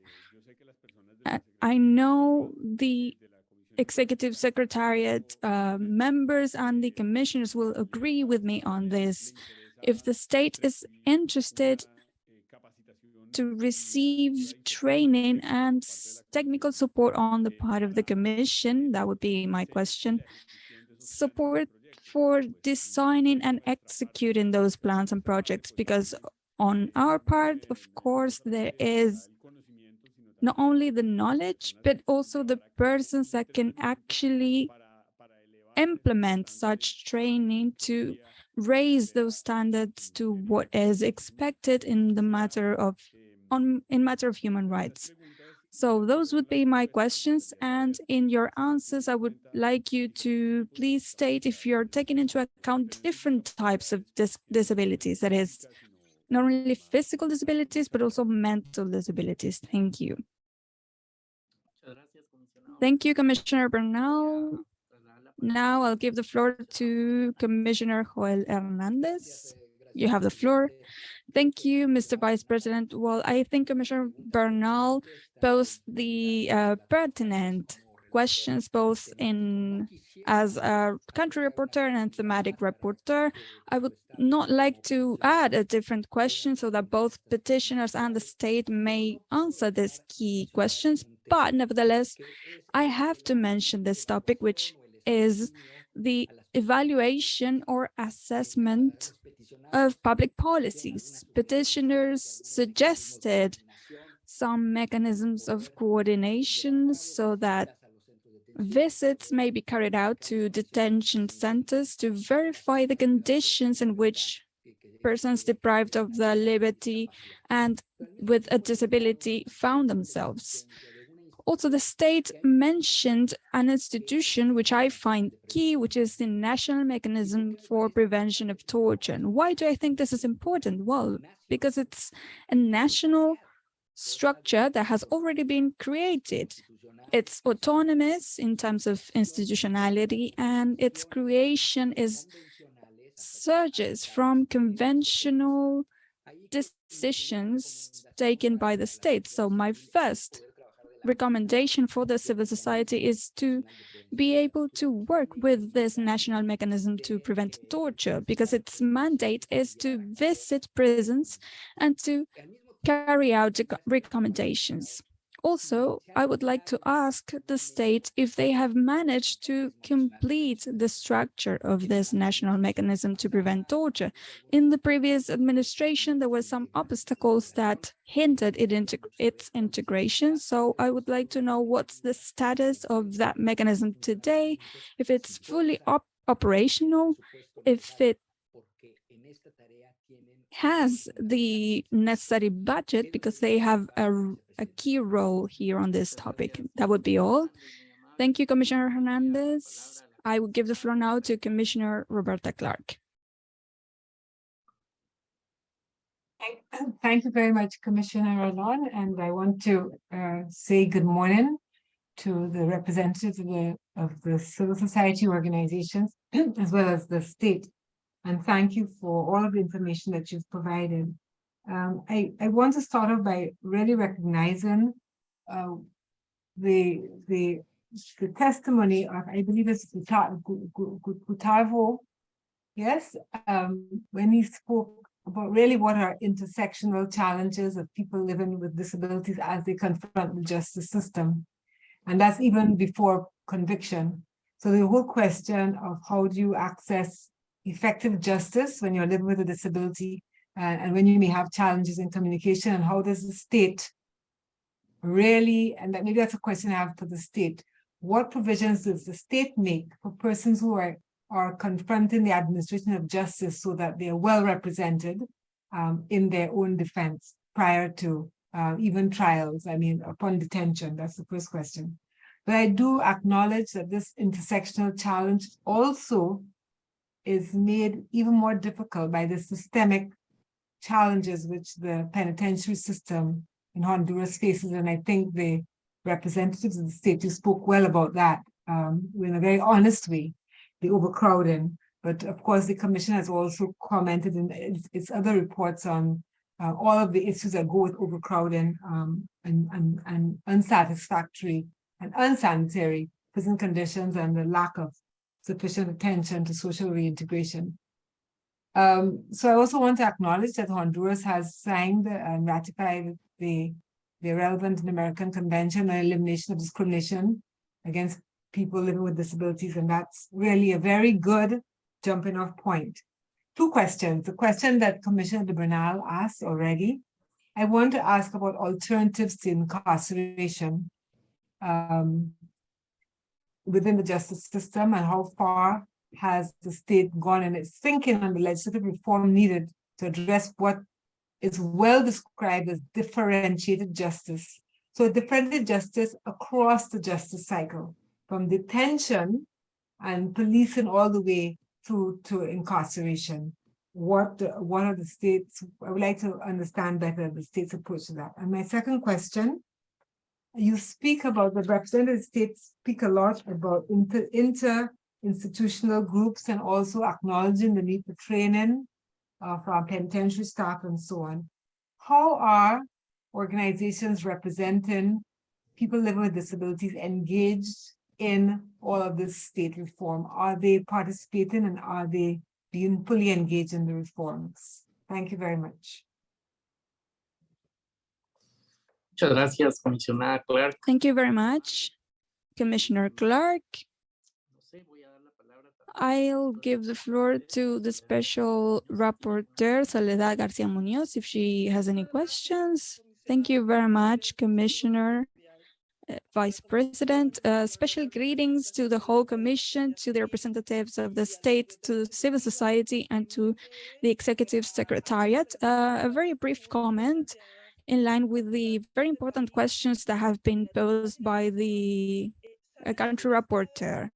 I know the executive secretariat uh, members and the commissioners will agree with me on this. If the state is interested to receive training and technical support on the part of the commission, that would be my question, support for designing and executing those plans and projects, because on our part, of course, there is not only the knowledge, but also the persons that can actually implement such training to raise those standards to what is expected in the matter of on in matter of human rights. So those would be my questions. And in your answers, I would like you to please state if you're taking into account different types of dis disabilities, that is not only physical disabilities, but also mental disabilities. Thank you. Thank you, Commissioner Bernal. Now I'll give the floor to Commissioner Joel Hernandez. You have the floor. Thank you, Mr. Vice President. Well, I think Commissioner Bernal posed the uh, pertinent questions, both in as a country reporter and thematic reporter. I would not like to add a different question so that both petitioners and the state may answer these key questions. But nevertheless, I have to mention this topic, which is the evaluation or assessment of public policies. Petitioners suggested some mechanisms of coordination so that visits may be carried out to detention centers to verify the conditions in which persons deprived of their liberty and with a disability found themselves. Also, the state mentioned an institution which I find key, which is the National Mechanism for Prevention of Torture. And why do I think this is important? Well, because it's a national structure that has already been created. It's autonomous in terms of institutionality and its creation is surges from conventional decisions taken by the state. So my first recommendation for the civil society is to be able to work with this national mechanism to prevent torture because its mandate is to visit prisons and to carry out the recommendations. Also, I would like to ask the state if they have managed to complete the structure of this national mechanism to prevent torture. In the previous administration, there were some obstacles that hindered it into its integration. So I would like to know what's the status of that mechanism today, if it's fully op operational, if it has the necessary budget because they have a, a key role here on this topic. That would be all. Thank you, Commissioner Hernandez. I will give the floor now to Commissioner Roberta Clarke. Thank you very much, Commissioner Ralón, and I want to uh, say good morning to the representatives of the, of the civil society organizations, as well as the state and thank you for all of the information that you've provided. Um, I, I want to start off by really recognizing uh, the, the, the testimony of, I believe it's Gustavo, yes, um, when he spoke about really what are intersectional challenges of people living with disabilities as they confront the justice system. And that's even before conviction. So the whole question of how do you access effective justice when you're living with a disability uh, and when you may have challenges in communication and how does the state really, and that maybe that's a question I have for the state, what provisions does the state make for persons who are, are confronting the administration of justice so that they are well represented um, in their own defense prior to uh, even trials, I mean, upon detention, that's the first question. But I do acknowledge that this intersectional challenge also is made even more difficult by the systemic challenges which the penitentiary system in Honduras faces. And I think the representatives of the state who spoke well about that um, in a very honest way, the overcrowding. But of course, the commission has also commented in its, its other reports on uh, all of the issues that go with overcrowding um, and, and, and unsatisfactory and unsanitary prison conditions and the lack of sufficient attention to social reintegration. Um, so I also want to acknowledge that Honduras has signed and ratified the, the relevant American Convention on Elimination of Discrimination against people living with disabilities, and that's really a very good jumping off point. Two questions. The question that Commissioner de Bernal asked already, I want to ask about alternatives to incarceration. Um, within the justice system and how far has the state gone in its thinking on the legislative reform needed to address what is well described as differentiated justice So differentiated justice across the justice cycle, from detention and policing all the way through to incarceration. What, what are the states, I would like to understand better the state's approach to that. And my second question, you speak about, the representative states speak a lot about inter, inter-institutional groups and also acknowledging the need for training uh, for penitentiary staff and so on. How are organizations representing people living with disabilities engaged in all of this state reform? Are they participating and are they being fully engaged in the reforms? Thank you very much. Muchas gracias, comisionada Clarke. Thank you very much, Commissioner Clarke. No sé, voy a dar la palabra también I'll give the floor to the special rapporteur, Soledad Garcia Munoz, if she has any questions. Thank you very much, Commissioner, uh, Vice President. Uh, Special greetings to the whole commission, to the representatives of the state, to civil society, and to the Executive Secretariat. Uh, A very brief comment in line with the very important questions that have been posed by the country rapporteur.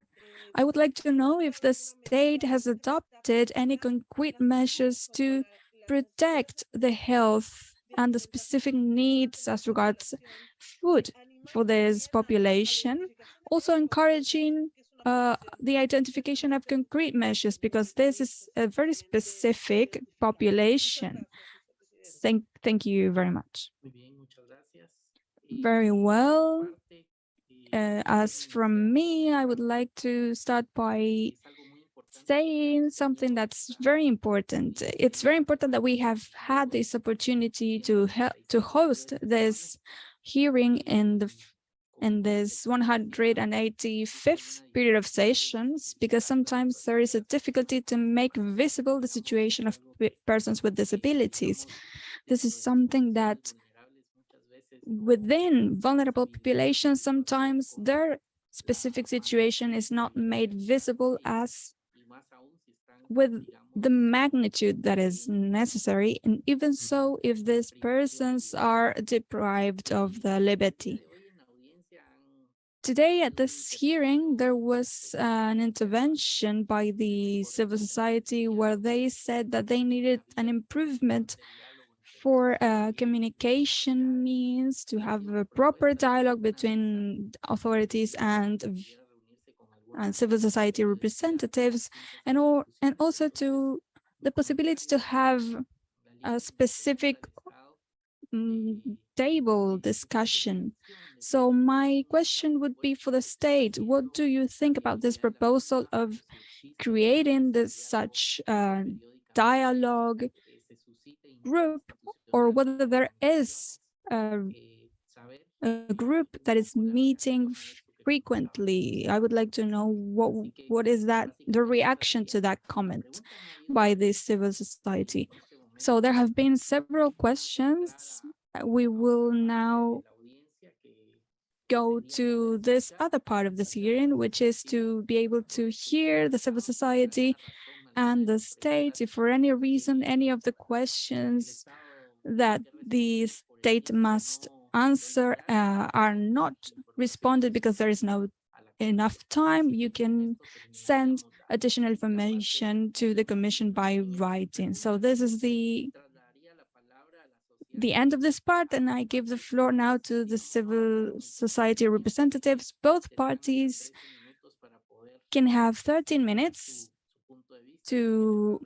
I would like to know if the state has adopted any concrete measures to protect the health and the specific needs as regards food for this population, also encouraging uh, the identification of concrete measures because this is a very specific population. Thank, thank you very much. Muy bien, muchas gracias. Y Very well. Uh, as from me, I would like to start by es algo muy importante saying something that's very important. It's very important that we have had this opportunity to help to host this hearing in the in this 185th period of sessions, because sometimes there is a difficulty to make visible the situation of persons with disabilities. This is something that within vulnerable populations, sometimes their specific situation is not made visible as with the magnitude that is necessary, and even so, if these persons are deprived of the liberty. Today at this hearing, there was an intervention by the civil society where they said that they needed an improvement for uh, communication means to have a proper dialogue between authorities and and civil society representatives and or and also to the possibility to have a specific table discussion. So my question would be for the state, what do you think about this proposal of creating this such uh, dialogue group or whether there is a, a group that is meeting frequently? I would like to know what what is that the reaction to that comment by the civil society. So there have been several questions. Uh, We will now go to this other part of this hearing, which is to be able to hear the civil society and the state, if for any reason, any of the questions that the state must answer uh, are not responded because there is no enough time, you can send additional information to the commission by writing. So this is the the end of this part, and I give the floor now to the civil society representatives. Both parties can have 13 minutes to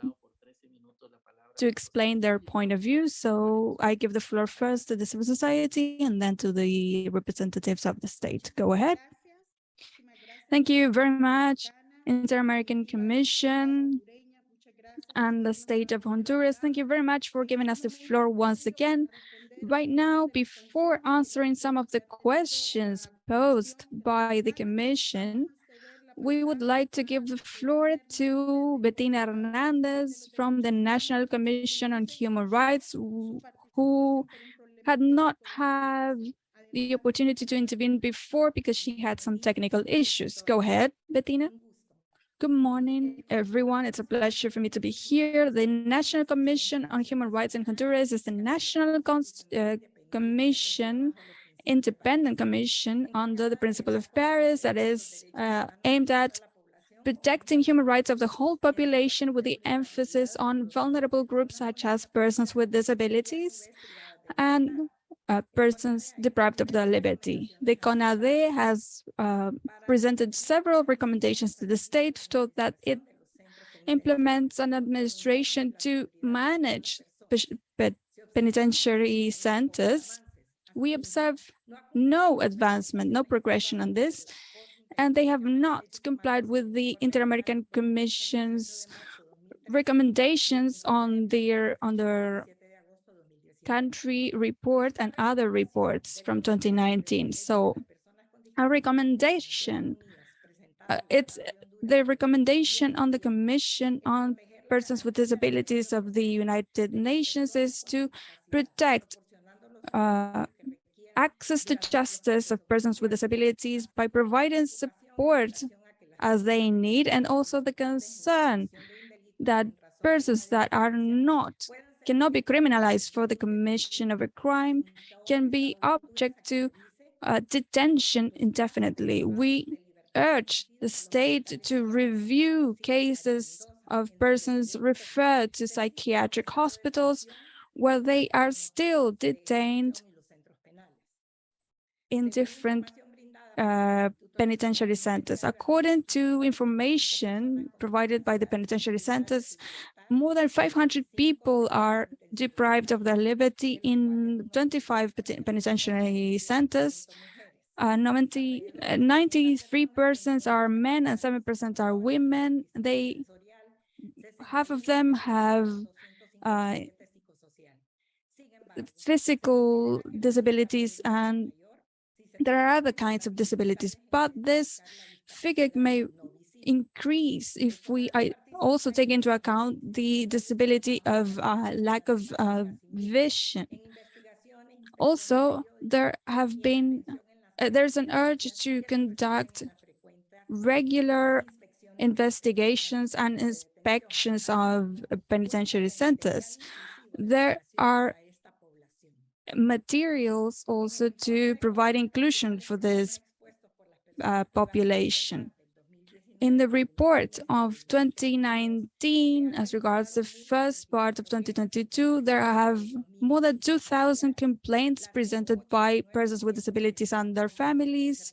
to explain their point of view. So I give the floor first to the civil society and then to the representatives of the state. Go ahead. Thank you very much, Inter-American Commission and the state of Honduras. Thank you very much for giving us the floor once again. Right now, before answering some of the questions posed by the commission, we would like to give the floor to Bettina Hernandez from the National Commission on Human Rights, who- had not had the opportunity to intervene before because she had some technical issues. Go ahead, Bettina. Good morning, everyone. It's a pleasure for me to be here. The National Commission on Human Rights in Honduras is the national uh, commission independent commission under the principle of Paris that is uh, aimed at protecting human rights of the whole population with the emphasis on vulnerable groups such as persons with disabilities and uh, persons deprived of their liberty. The CONADEH has uh, presented several recommendations to the state so that it implements an administration to manage penitentiary centers. We observe no advancement, no progression on this, and they have not complied with the Inter-American Commission's recommendations on their on their country report and other reports from 2019. So a recommendation, uh, it's the recommendation on the Commission on Persons with Disabilities of the United Nations is to protect uh, access to justice of persons with disabilities by providing support as they need and also the concern that persons that are not cannot be criminalized for the commission of a crime can be object to uh, detention indefinitely. We urge the state to review cases of persons referred to psychiatric hospitals where they are still detained in different uh, penitentiary centers. According to information provided by the penitentiary centers, more than 500 people are deprived of their liberty in 25 penitentiary centers. Uh, 90, 93 persons are men and 7% are women. They, half of them have uh, physical disabilities and there are other kinds of disabilities, but this figure may increase if we also take into account the disability of uh, lack of uh, vision. Also, there have been, uh, there's an urge to conduct regular investigations and inspections of penitentiary centers. There are materials also to provide inclusion for this uh, population. In the report of 2019, as regards the first part of 2022, there have more than 2,000 complaints presented by persons with disabilities and their families.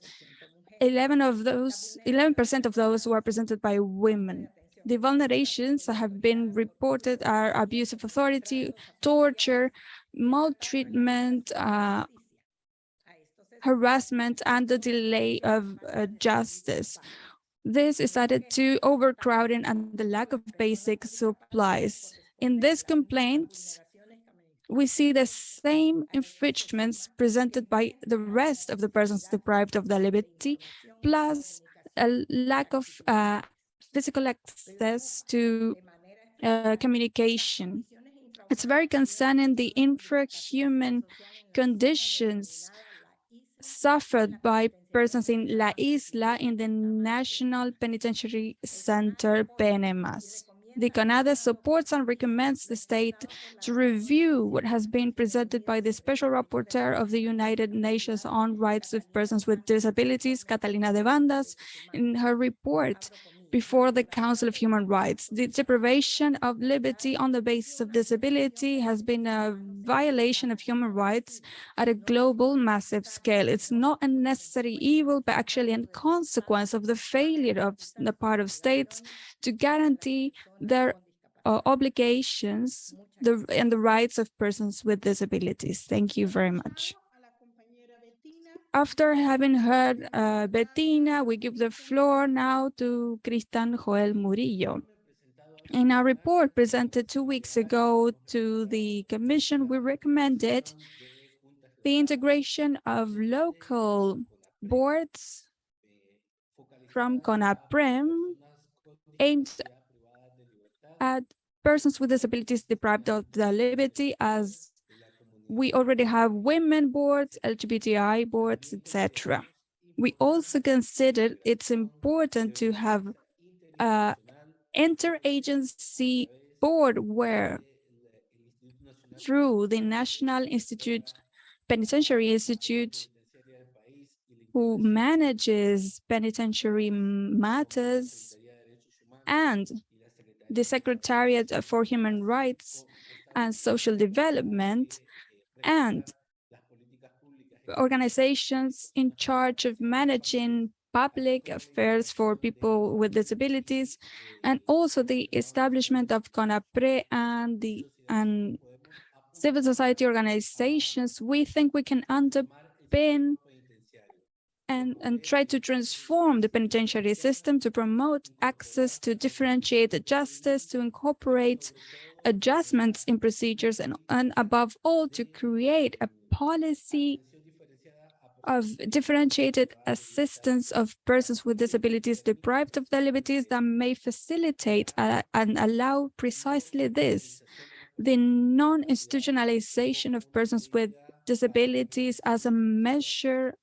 11 of those, 11% of those were presented by women. The vulnerations that have been reported are abuse of authority, torture, maltreatment, uh, harassment, and the delay of uh, justice. This is added to overcrowding and the lack of basic supplies. In these complaints, we see the same infringements presented by the rest of the persons deprived of their liberty, plus a lack of uh, physical access to uh, communication. It's very concerning the infrahuman conditions suffered by persons in La Isla in the National Penitentiary Center, Penemas. The CONADEH supports and recommends the state to review what has been presented by the Special Rapporteur of the United Nations on Rights of Persons with Disabilities, Catalina Devandas, in her report before the Council of Human Rights. The deprivation of liberty on the basis of disability has been a violation of human rights at a global massive scale. It's not a necessary evil, but actually a consequence of the failure of the part of states to guarantee their uh, obligations the, and the rights of persons with disabilities. Thank you very much. After having heard uh, Bettina, we give the floor now to Cristian Joel Murillo. In our report presented two weeks ago to the Commission, we recommended the integration of local boards from CONAPREV aimed at persons with disabilities deprived of their liberty as we already have women boards, LGBTI boards, etc. We also considered it's important to have an interagency board where through the National Institute, Penitentiary Institute, who manages penitentiary matters and the Secretariat for Human Rights and Social Development and organizations in charge of managing public affairs for people with disabilities, and also the establishment of CONAPREV and the and civil society organizations, we think we can underpin and, and try to transform the penitentiary system to promote access to differentiated justice, to incorporate adjustments in procedures, and, and above all, to create a policy of differentiated assistance of persons with disabilities deprived of their liberties that may facilitate uh, and allow precisely this, the non-institutionalization of persons with disabilities as a measure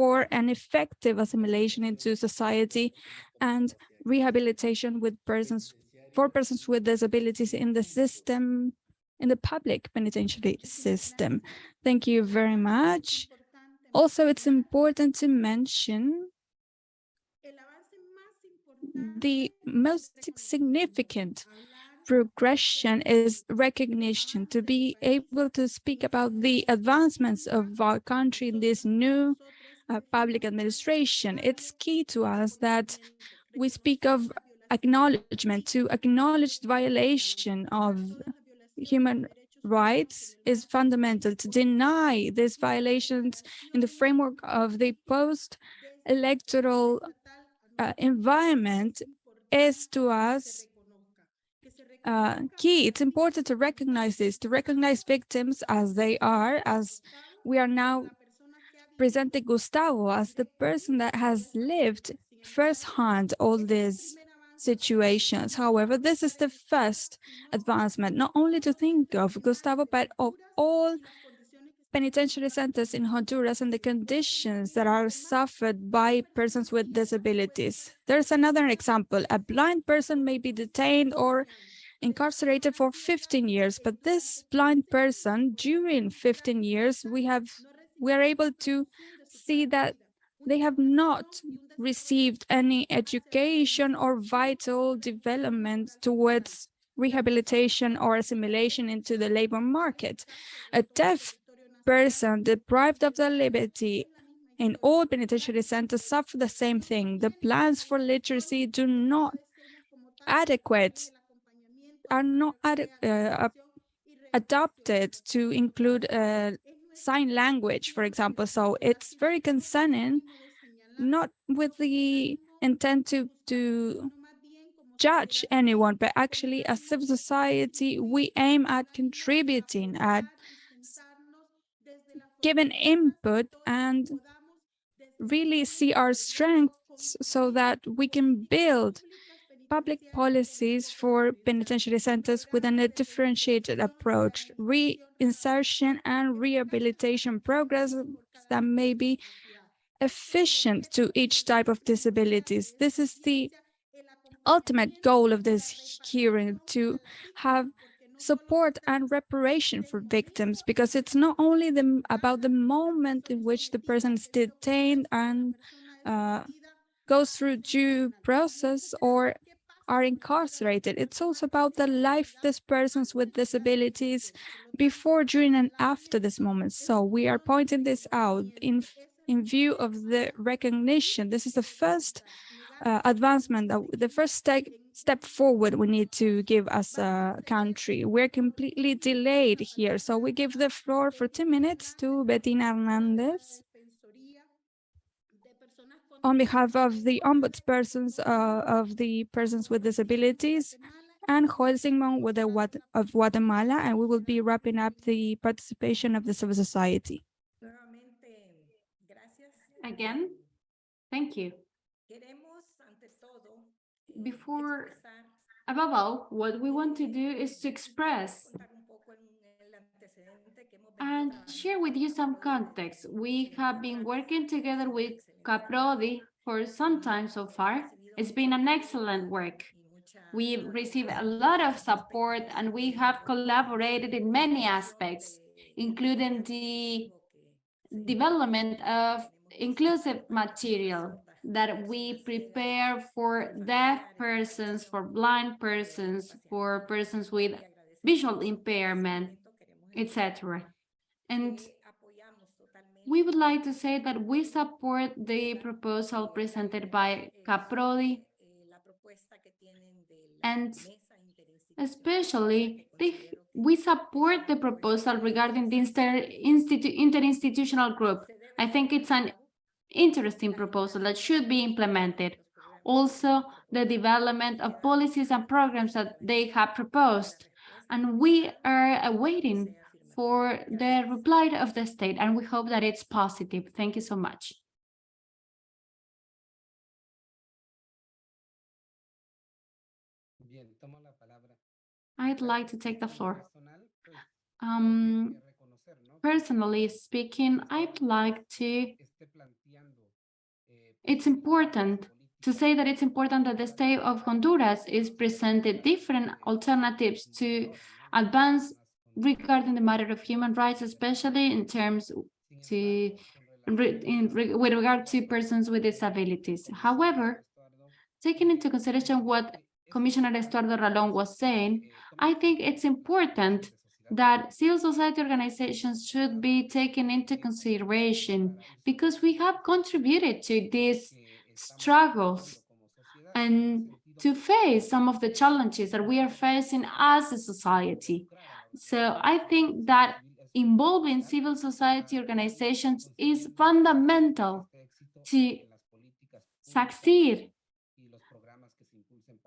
for an effective assimilation into society and rehabilitation with persons for persons with disabilities in the system, in the public penitentiary system. Thank you very much. Also, it's important to mention the most significant progression is recognition, to be able to speak about the advancements of our country in this new uh, public administration. It's key to us that we speak of acknowledgement, to acknowledge the violation of human rights is fundamental to deny these violations in the framework of the post-electoral uh, environment is to us uh, key. It's important to recognize this, to recognize victims as they are, as we are now presenting Gustavo as the person that has lived firsthand all these situations. However, this is the first advancement, not only to think of Gustavo, but of all penitentiary centers in Honduras and the conditions that are suffered by persons with disabilities. There's another example. A blind person may be detained or incarcerated for 15 years, but this blind person, during 15 years, we have we are able to see that they have not received any education or vital development towards rehabilitation or assimilation into the labor market. A deaf person deprived of their liberty in all penitentiary centers suffer the same thing. The plans for literacy do not adequate, are not ad, uh, adopted to include uh, sign language, for example. So it's very concerning, not with the intent to, to judge anyone, but actually as civil society, we aim at contributing, at giving input and really see our strengths so that we can build public policies for penitentiary centers within a differentiated approach, reinsertion and rehabilitation programs that may be efficient to each type of disabilities. This is the ultimate goal of this hearing, to have support and reparation for victims, because it's not only the, about the moment in which the person is detained and uh, goes through due process or are incarcerated. It's also about the life of these persons with disabilities before, during, and after this moment. So we are pointing this out in, in view of the recognition. This is the first uh, advancement, uh, the first step, step forward we need to give as a country. We're completely delayed here. So we give the floor for two minutes to Bettina Hernandez on behalf of the ombudspersons uh, of the persons with disabilities and Joel with the of Guatemala, and we will be wrapping up the participation of the civil society. Again, thank you. Before, above all, what we want to do is to express and share with you some context. We have been working together with CAPRODI for some time so far. It's been an excellent work. We've received a lot of support and we have collaborated in many aspects, including the development of inclusive material that we prepare for deaf persons, for blind persons, for persons with visual impairment, etc. And we would like to say that we support the proposal presented by Caprodi and especially the, we support the proposal regarding the inter, institu, interinstitutional group. I think it's an interesting proposal that should be implemented. Also, the development of policies and programs that they have proposed. And we are awaiting for the reply of the state, and we hope that it's positive. Thank you so much. I'd like to take the floor. Um, personally speaking, I'd like to, it's important to say that it's important that the state of Honduras is presented different alternatives to advance regarding the matter of human rights, especially in terms to in, with regard to persons with disabilities. However, taking into consideration what Commissioner Estuardo Ralón was saying, I think it's important that civil society organizations should be taken into consideration because we have contributed to these struggles and to face some of the challenges that we are facing as a society. So I think that involving civil society organizations is fundamental to succeed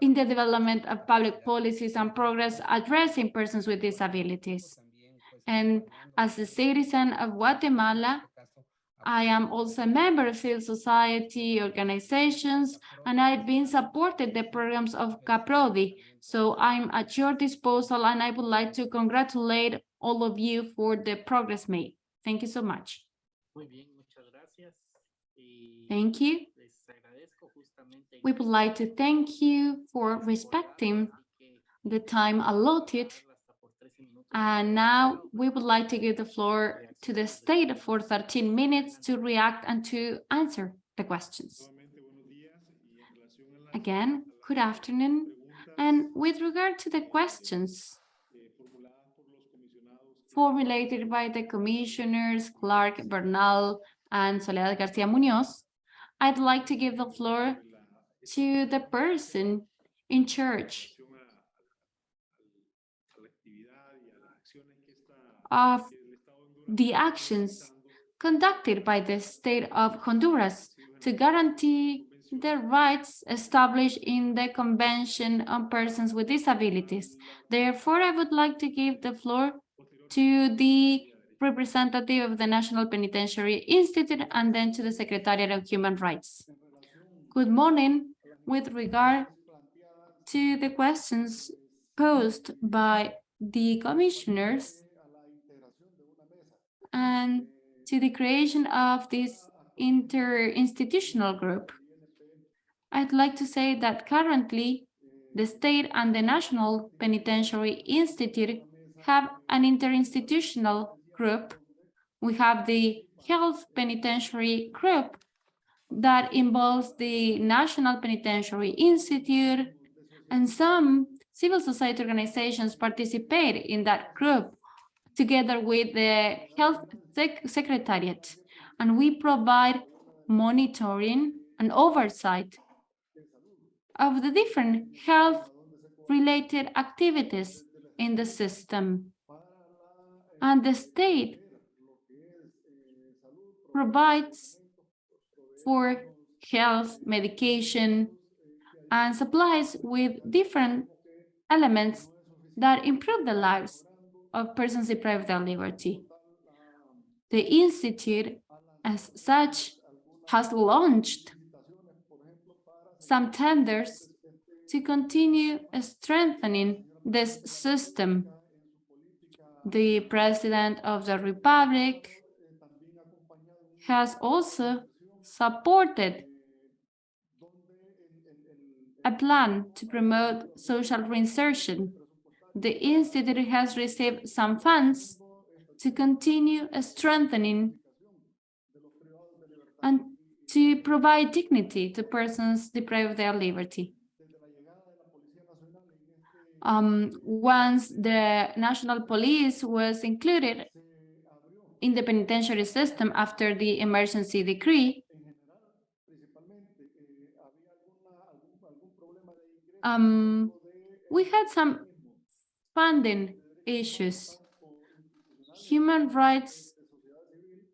in the development of public policies and progress addressing persons with disabilities. And as a citizen of Guatemala, I am also a member of civil society organizations, and I've been supported the programs of CAPRODI. So I'm at your disposal, and I would like to congratulate all of you for the progress made. Thank you so much. Thank you. We would like to thank you for respecting the time allotted. And now we would like to give the floor to the state for 13 minutes to react and to answer the questions. Again, good afternoon. And with regard to the questions formulated by the commissioners, Clarke Bernal and Soledad Garcia Munoz, I'd like to give the floor to the person in charge of the actions conducted by the state of Honduras to guarantee the rights established in the Convention on Persons with Disabilities. Therefore, I would like to give the floor to the representative of the National Penitentiary Institute and then to the Secretariat of Human Rights. Good morning. With regard to the questions posed by the commissioners and to the creation of this interinstitutional group, I'd like to say that currently the state and the National Penitentiary Institute have an interinstitutional group. We have the Health Penitentiary Group that involves the National Penitentiary Institute and some civil society organizations participate in that group together with the Health Sec Secretariat. And we provide monitoring and oversight of the different health-related activities in the system. And the state provides for health, medication, and supplies with different elements that improve the lives of persons deprived of liberty. The Institute, as such, has launched some tenders to continue strengthening this system. The President of the Republic has also supported a plan to promote social reinsertion. The Institute has received some funds to continue strengthening and to provide dignity to persons deprived of their liberty. Um, once the national police was included in the penitentiary system after the emergency decree, um, we had some funding issues. Human rights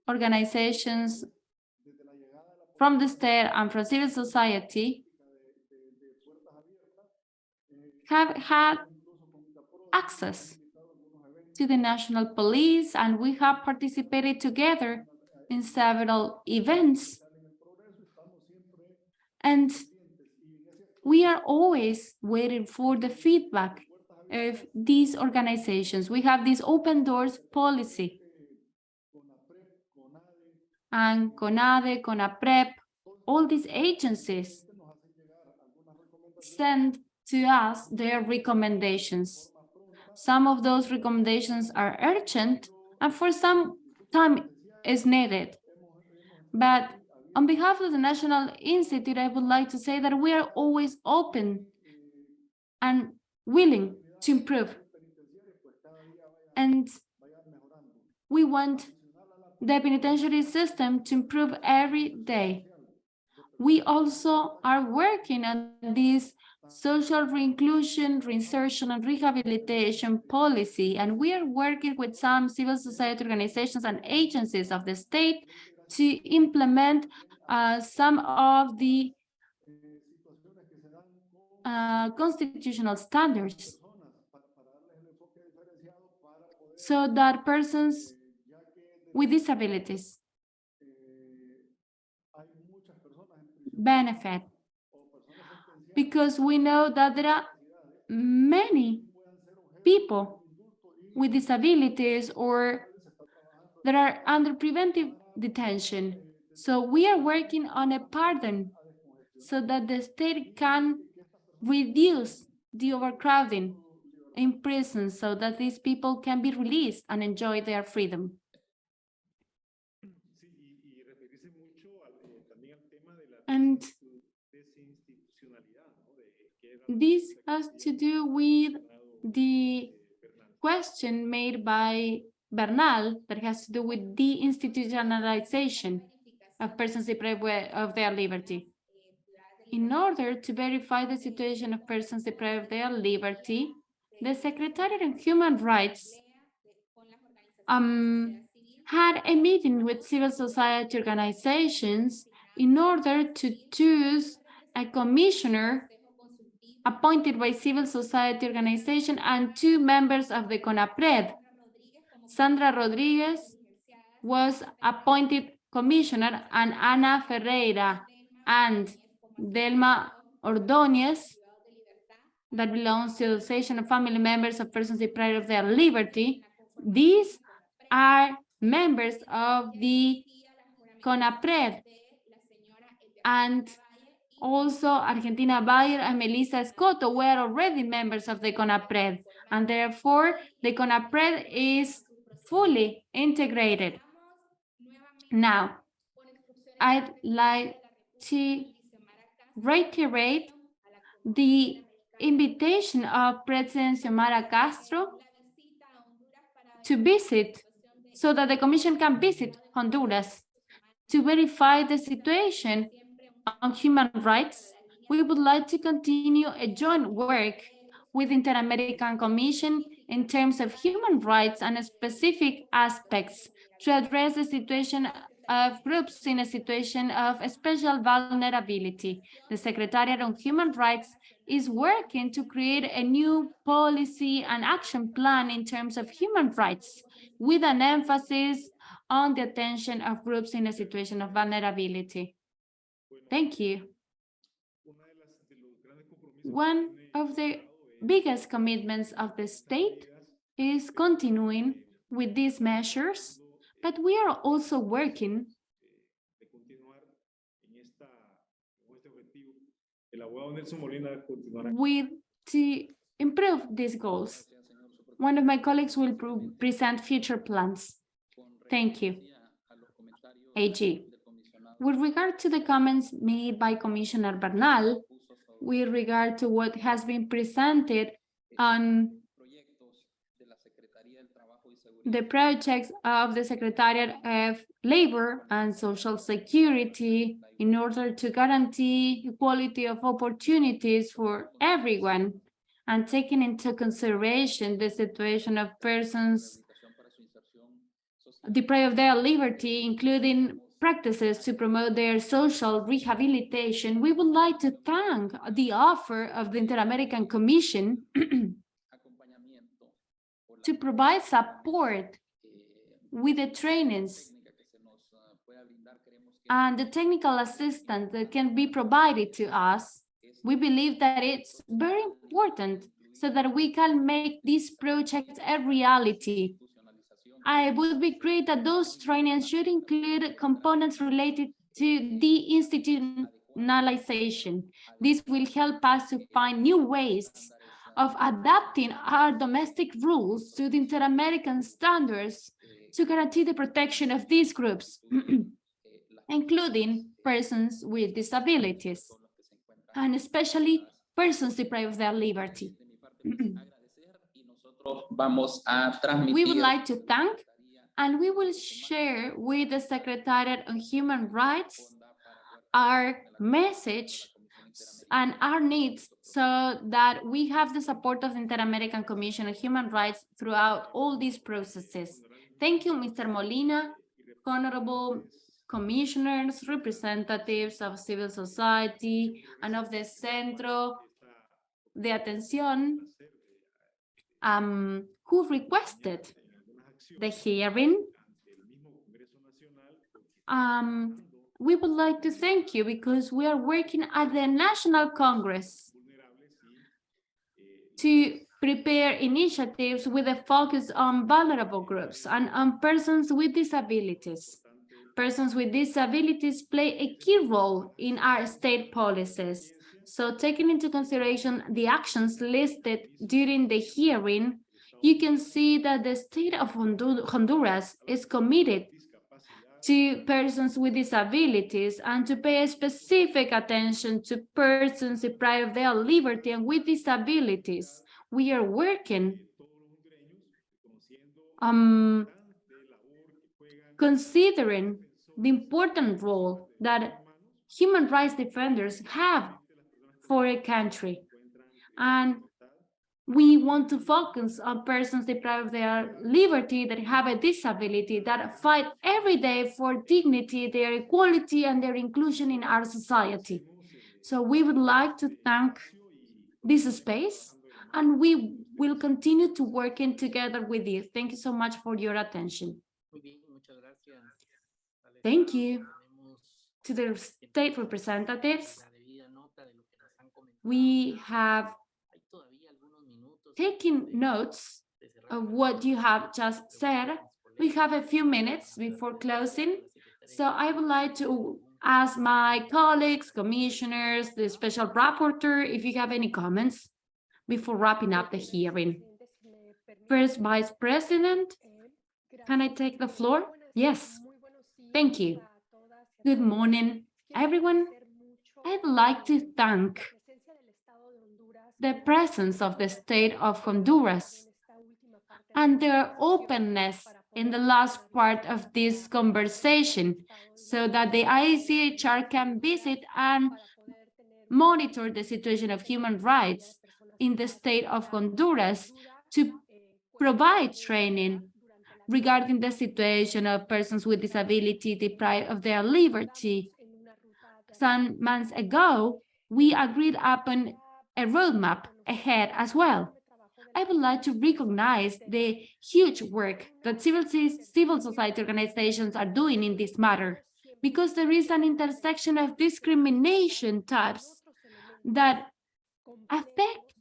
organizations from the state and from civil society have had access to the national police and we have participated together in several events. And we are always waiting for the feedback of these organizations. We have this open doors policy. And CONADEH, CONAPREV, all these agencies send to us their recommendations. Some of those recommendations are urgent and for some time is needed. But on behalf of the National Institute, I would like to say that we are always open and willing to improve. And we want the penitentiary system to improve every day. We also are working on this social reinclusion, reinsertion, and rehabilitation policy, and we are working with some civil society organizations and agencies of the state to implement uh, some of the uh, constitutional standards so that persons with disabilities benefit because we know that there are many people with disabilities or that are under preventive detention. So we are working on a pardon so that the state can reduce the overcrowding in prison so that these people can be released and enjoy their freedom. And this has to do with the question made by Bernal that has to do with deinstitutionalization of persons deprived of their liberty. In order to verify the situation of persons deprived of their liberty, the Secretariat of Human Rights um, had a meeting with civil society organizations in order to choose a commissioner appointed by civil society organization and two members of the CONAPREV. Sandra Rodriguez was appointed commissioner and Ana Ferreira and Delma Ordóñez that belongs to the Association of Family Members of Persons Deprived of Their Liberty. These are members of the CONAPREV and also Argentina Bayer and Melissa Scotto were already members of the CONAPREV and therefore the CONAPREV is fully integrated. Now, I'd like to reiterate the invitation of President Xiomara Castro to visit so that the Commission can visit Honduras to verify the situation on human rights. We would like to continue a joint work with Inter-American Commission in terms of human rights and specific aspects to address the situation of groups in a situation of special vulnerability. The Secretariat on Human Rights is working to create a new policy and action plan in terms of human rights with an emphasis on the attention of groups in a situation of vulnerability. Thank you. One of the biggest commitments of the state is continuing with these measures, but we are also working with to improve these goals. One of my colleagues will present future plans. Thank you. AG. With regard to the comments made by Commissioner Bernal, with regard to what has been presented on the projects of the Secretariat of Labor and Social Security in order to guarantee equality of opportunities for everyone and taking into consideration the situation of persons deprived of their liberty, including practices to promote their social rehabilitation, we would like to thank the offer of the Inter-American Commission to provide support with the trainings and the technical assistance that can be provided to us. We believe that it's very important so that we can make these projects a reality. I would be great that those trainings should include components related to deinstitutionalization. This will help us to find new ways of adapting our domestic rules to the inter-American standards to guarantee the protection of these groups, including persons with disabilities, and especially persons deprived of their liberty. we would like to thank and we will share with the Secretariat on Human Rights our message and our needs so that we have the support of the Inter-American Commission on Human Rights throughout all these processes. Thank you, Mr. Molina, honorable commissioners, representatives of civil society and of the Centro de Atención um, who requested the hearing. Um, we would like to thank you because we are working at the National Congress to prepare initiatives with a focus on vulnerable groups and on persons with disabilities. Persons with disabilities play a key role in our state policies. So taking into consideration the actions listed during the hearing, you can see that the state of Honduras is committed to persons with disabilities and to pay specific attention to persons deprived of their liberty and with disabilities. We are working um, considering the important role that human rights defenders have for a country. And we want to focus on persons deprived of their liberty that have a disability that fight every day for dignity, their equality and their inclusion in our society. So we would like to thank this space and we will continue to working together with you. Thank you so much for your attention. Thank you to the state representatives. We have taking notes of what you have just said. We have a few minutes before closing, so I would like to ask my colleagues, commissioners, the special rapporteur, if you have any comments before wrapping up the hearing. First Vice President, can I take the floor? Yes, thank you. Good morning, everyone. I'd like to thank the presence of the state of Honduras and their openness in the last part of this conversation so that the ICHR can visit and monitor the situation of human rights in the state of Honduras to provide training regarding the situation of persons with disability deprived of their liberty. Some months ago, we agreed upon a roadmap ahead as well. I would like to recognize the huge work that civil, civil society organizations are doing in this matter, because there is an intersection of discrimination types that affect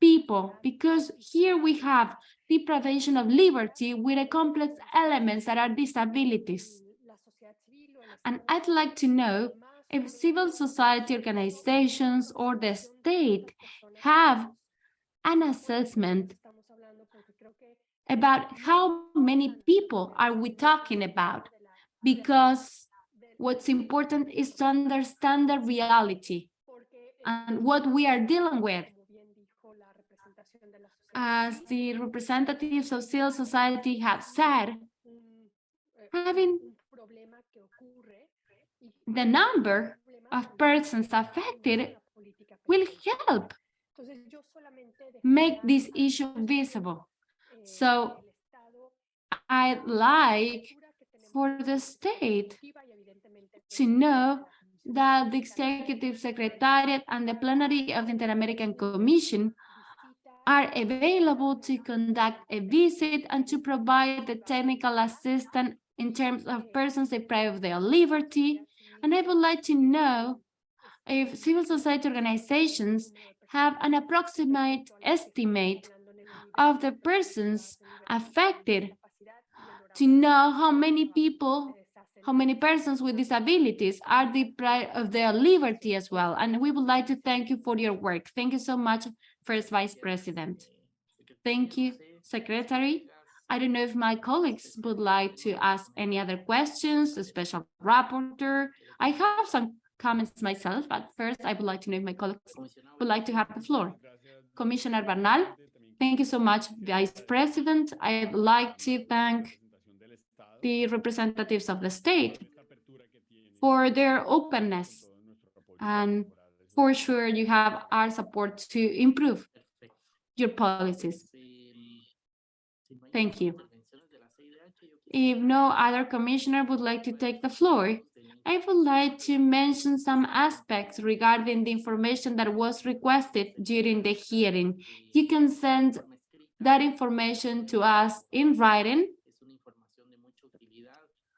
people, because here we have deprivation of liberty with a complex elements that are disabilities. And I'd like to know if civil society organizations or the state have an assessment about how many people are we talking about because what's important is to understand the reality and what we are dealing with. As the representatives of civil society have said, having the number of persons affected will help make this issue visible. So I'd like for the state to know that the Executive Secretariat and the plenary of the Inter-American Commission are available to conduct a visit and to provide the technical assistance in terms of persons deprived of their liberty. And I would like to know if civil society organizations have an approximate estimate of the persons affected to know how many people, how many persons with disabilities are deprived of their liberty as well. And we would like to thank you for your work. Thank you so much, First Vice President. Thank you, Secretary. I don't know if my colleagues would like to ask any other questions, a special rapporteur. I have some comments myself, but first I would like to know if my colleagues would like to have the floor. Commissioner Bernal, thank you so much, Vice President. I'd like to thank the representatives of the state for their openness and for sure you have our support to improve your policies. Thank you. If no other commissioner would like to take the floor, I would like to mention some aspects regarding the information that was requested during the hearing. You can send that information to us in writing.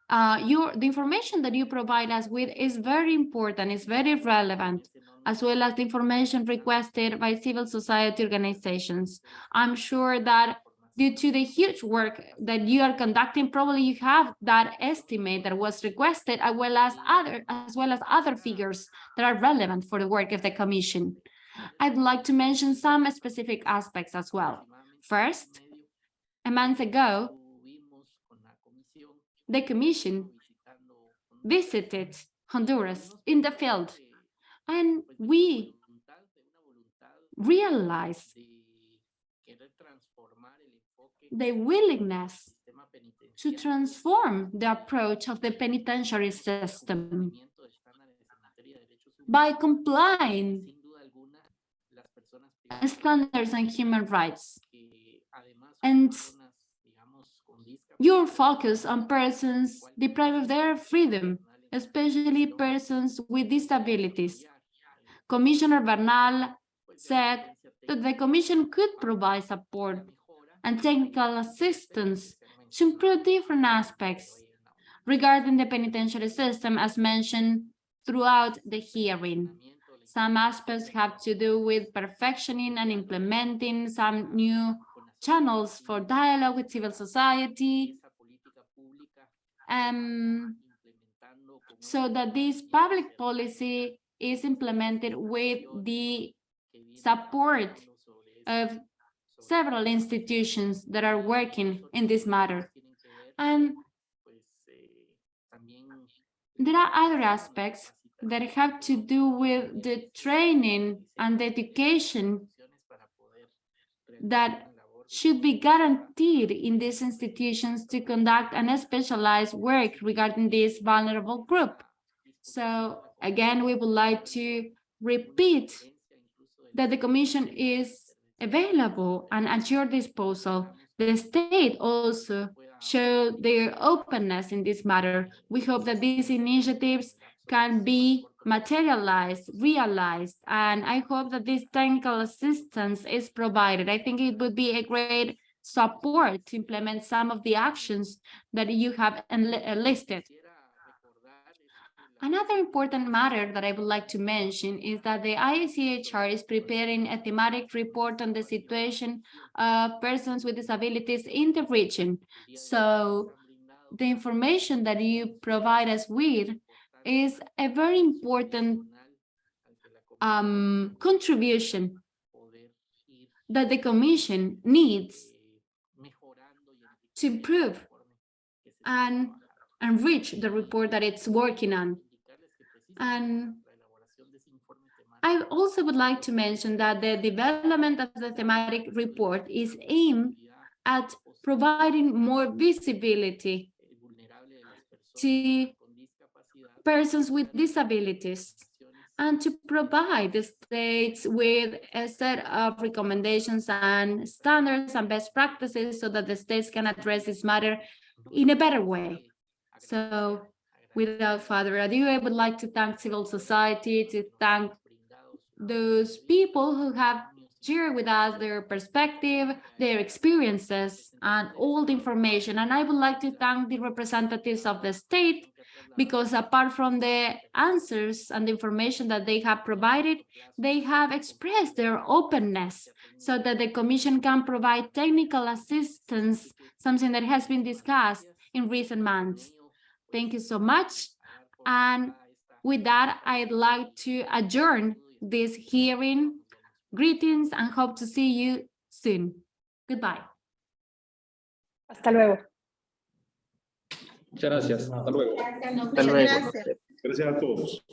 Uh, your, the information that you provide us with is very important, it's very relevant, as well as the information requested by civil society organizations. I'm sure that due to the huge work that you are conducting, probably you have that estimate that was requested, as well as other as well as other figures that are relevant for the work of the Commission. I'd like to mention some specific aspects as well. First, a month ago, the Commission visited Honduras in the field, and we realized the willingness to transform the approach of the penitentiary system by complying standards and human rights and your focus on persons deprived of their freedom, especially persons with disabilities. Commissioner Bernal said that the Commission could provide support and technical assistance to improve different aspects regarding the penitentiary system as mentioned throughout the hearing. Some aspects have to do with perfectioning and implementing some new channels for dialogue with civil society, um, so that this public policy is implemented with the support of several institutions that are working in this matter. And there are other aspects that have to do with the training and the education that should be guaranteed in these institutions to conduct an specialized work regarding this vulnerable group. So again, we would like to repeat that the Commission is available and at your disposal. The state also showed their openness in this matter. We hope that these initiatives can be materialized, realized, and I hope that this technical assistance is provided. I think it would be a great support to implement some of the actions that you have enlisted. Uh, Another important matter that I would like to mention is that the IACHR is preparing a thematic report on the situation of persons with disabilities in the region. So the information that you provide us with is a very important um, contribution that the Commission needs to improve and enrich the report that it's working on. And I also would like to mention that the development of the thematic report is aimed at providing more visibility to persons with disabilities and to provide the states with a set of recommendations and standards and best practices so that the states can address this matter in a better way. So without further ado, I would like to thank civil society, to thank those people who have shared with us their perspective, their experiences, and all the information. And I would like to thank the representatives of the state because apart from the answers and the information that they have provided, they have expressed their openness so that the commission can provide technical assistance, something that has been discussed in recent months. Thank you so much. And with that, I'd like to adjourn this hearing. Greetings and hope to see you soon. Goodbye. Hasta luego. Muchas gracias. Hasta luego. Hasta luego. Gracias a todos.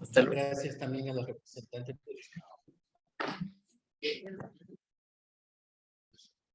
Hasta luego. Gracias también a los representantes.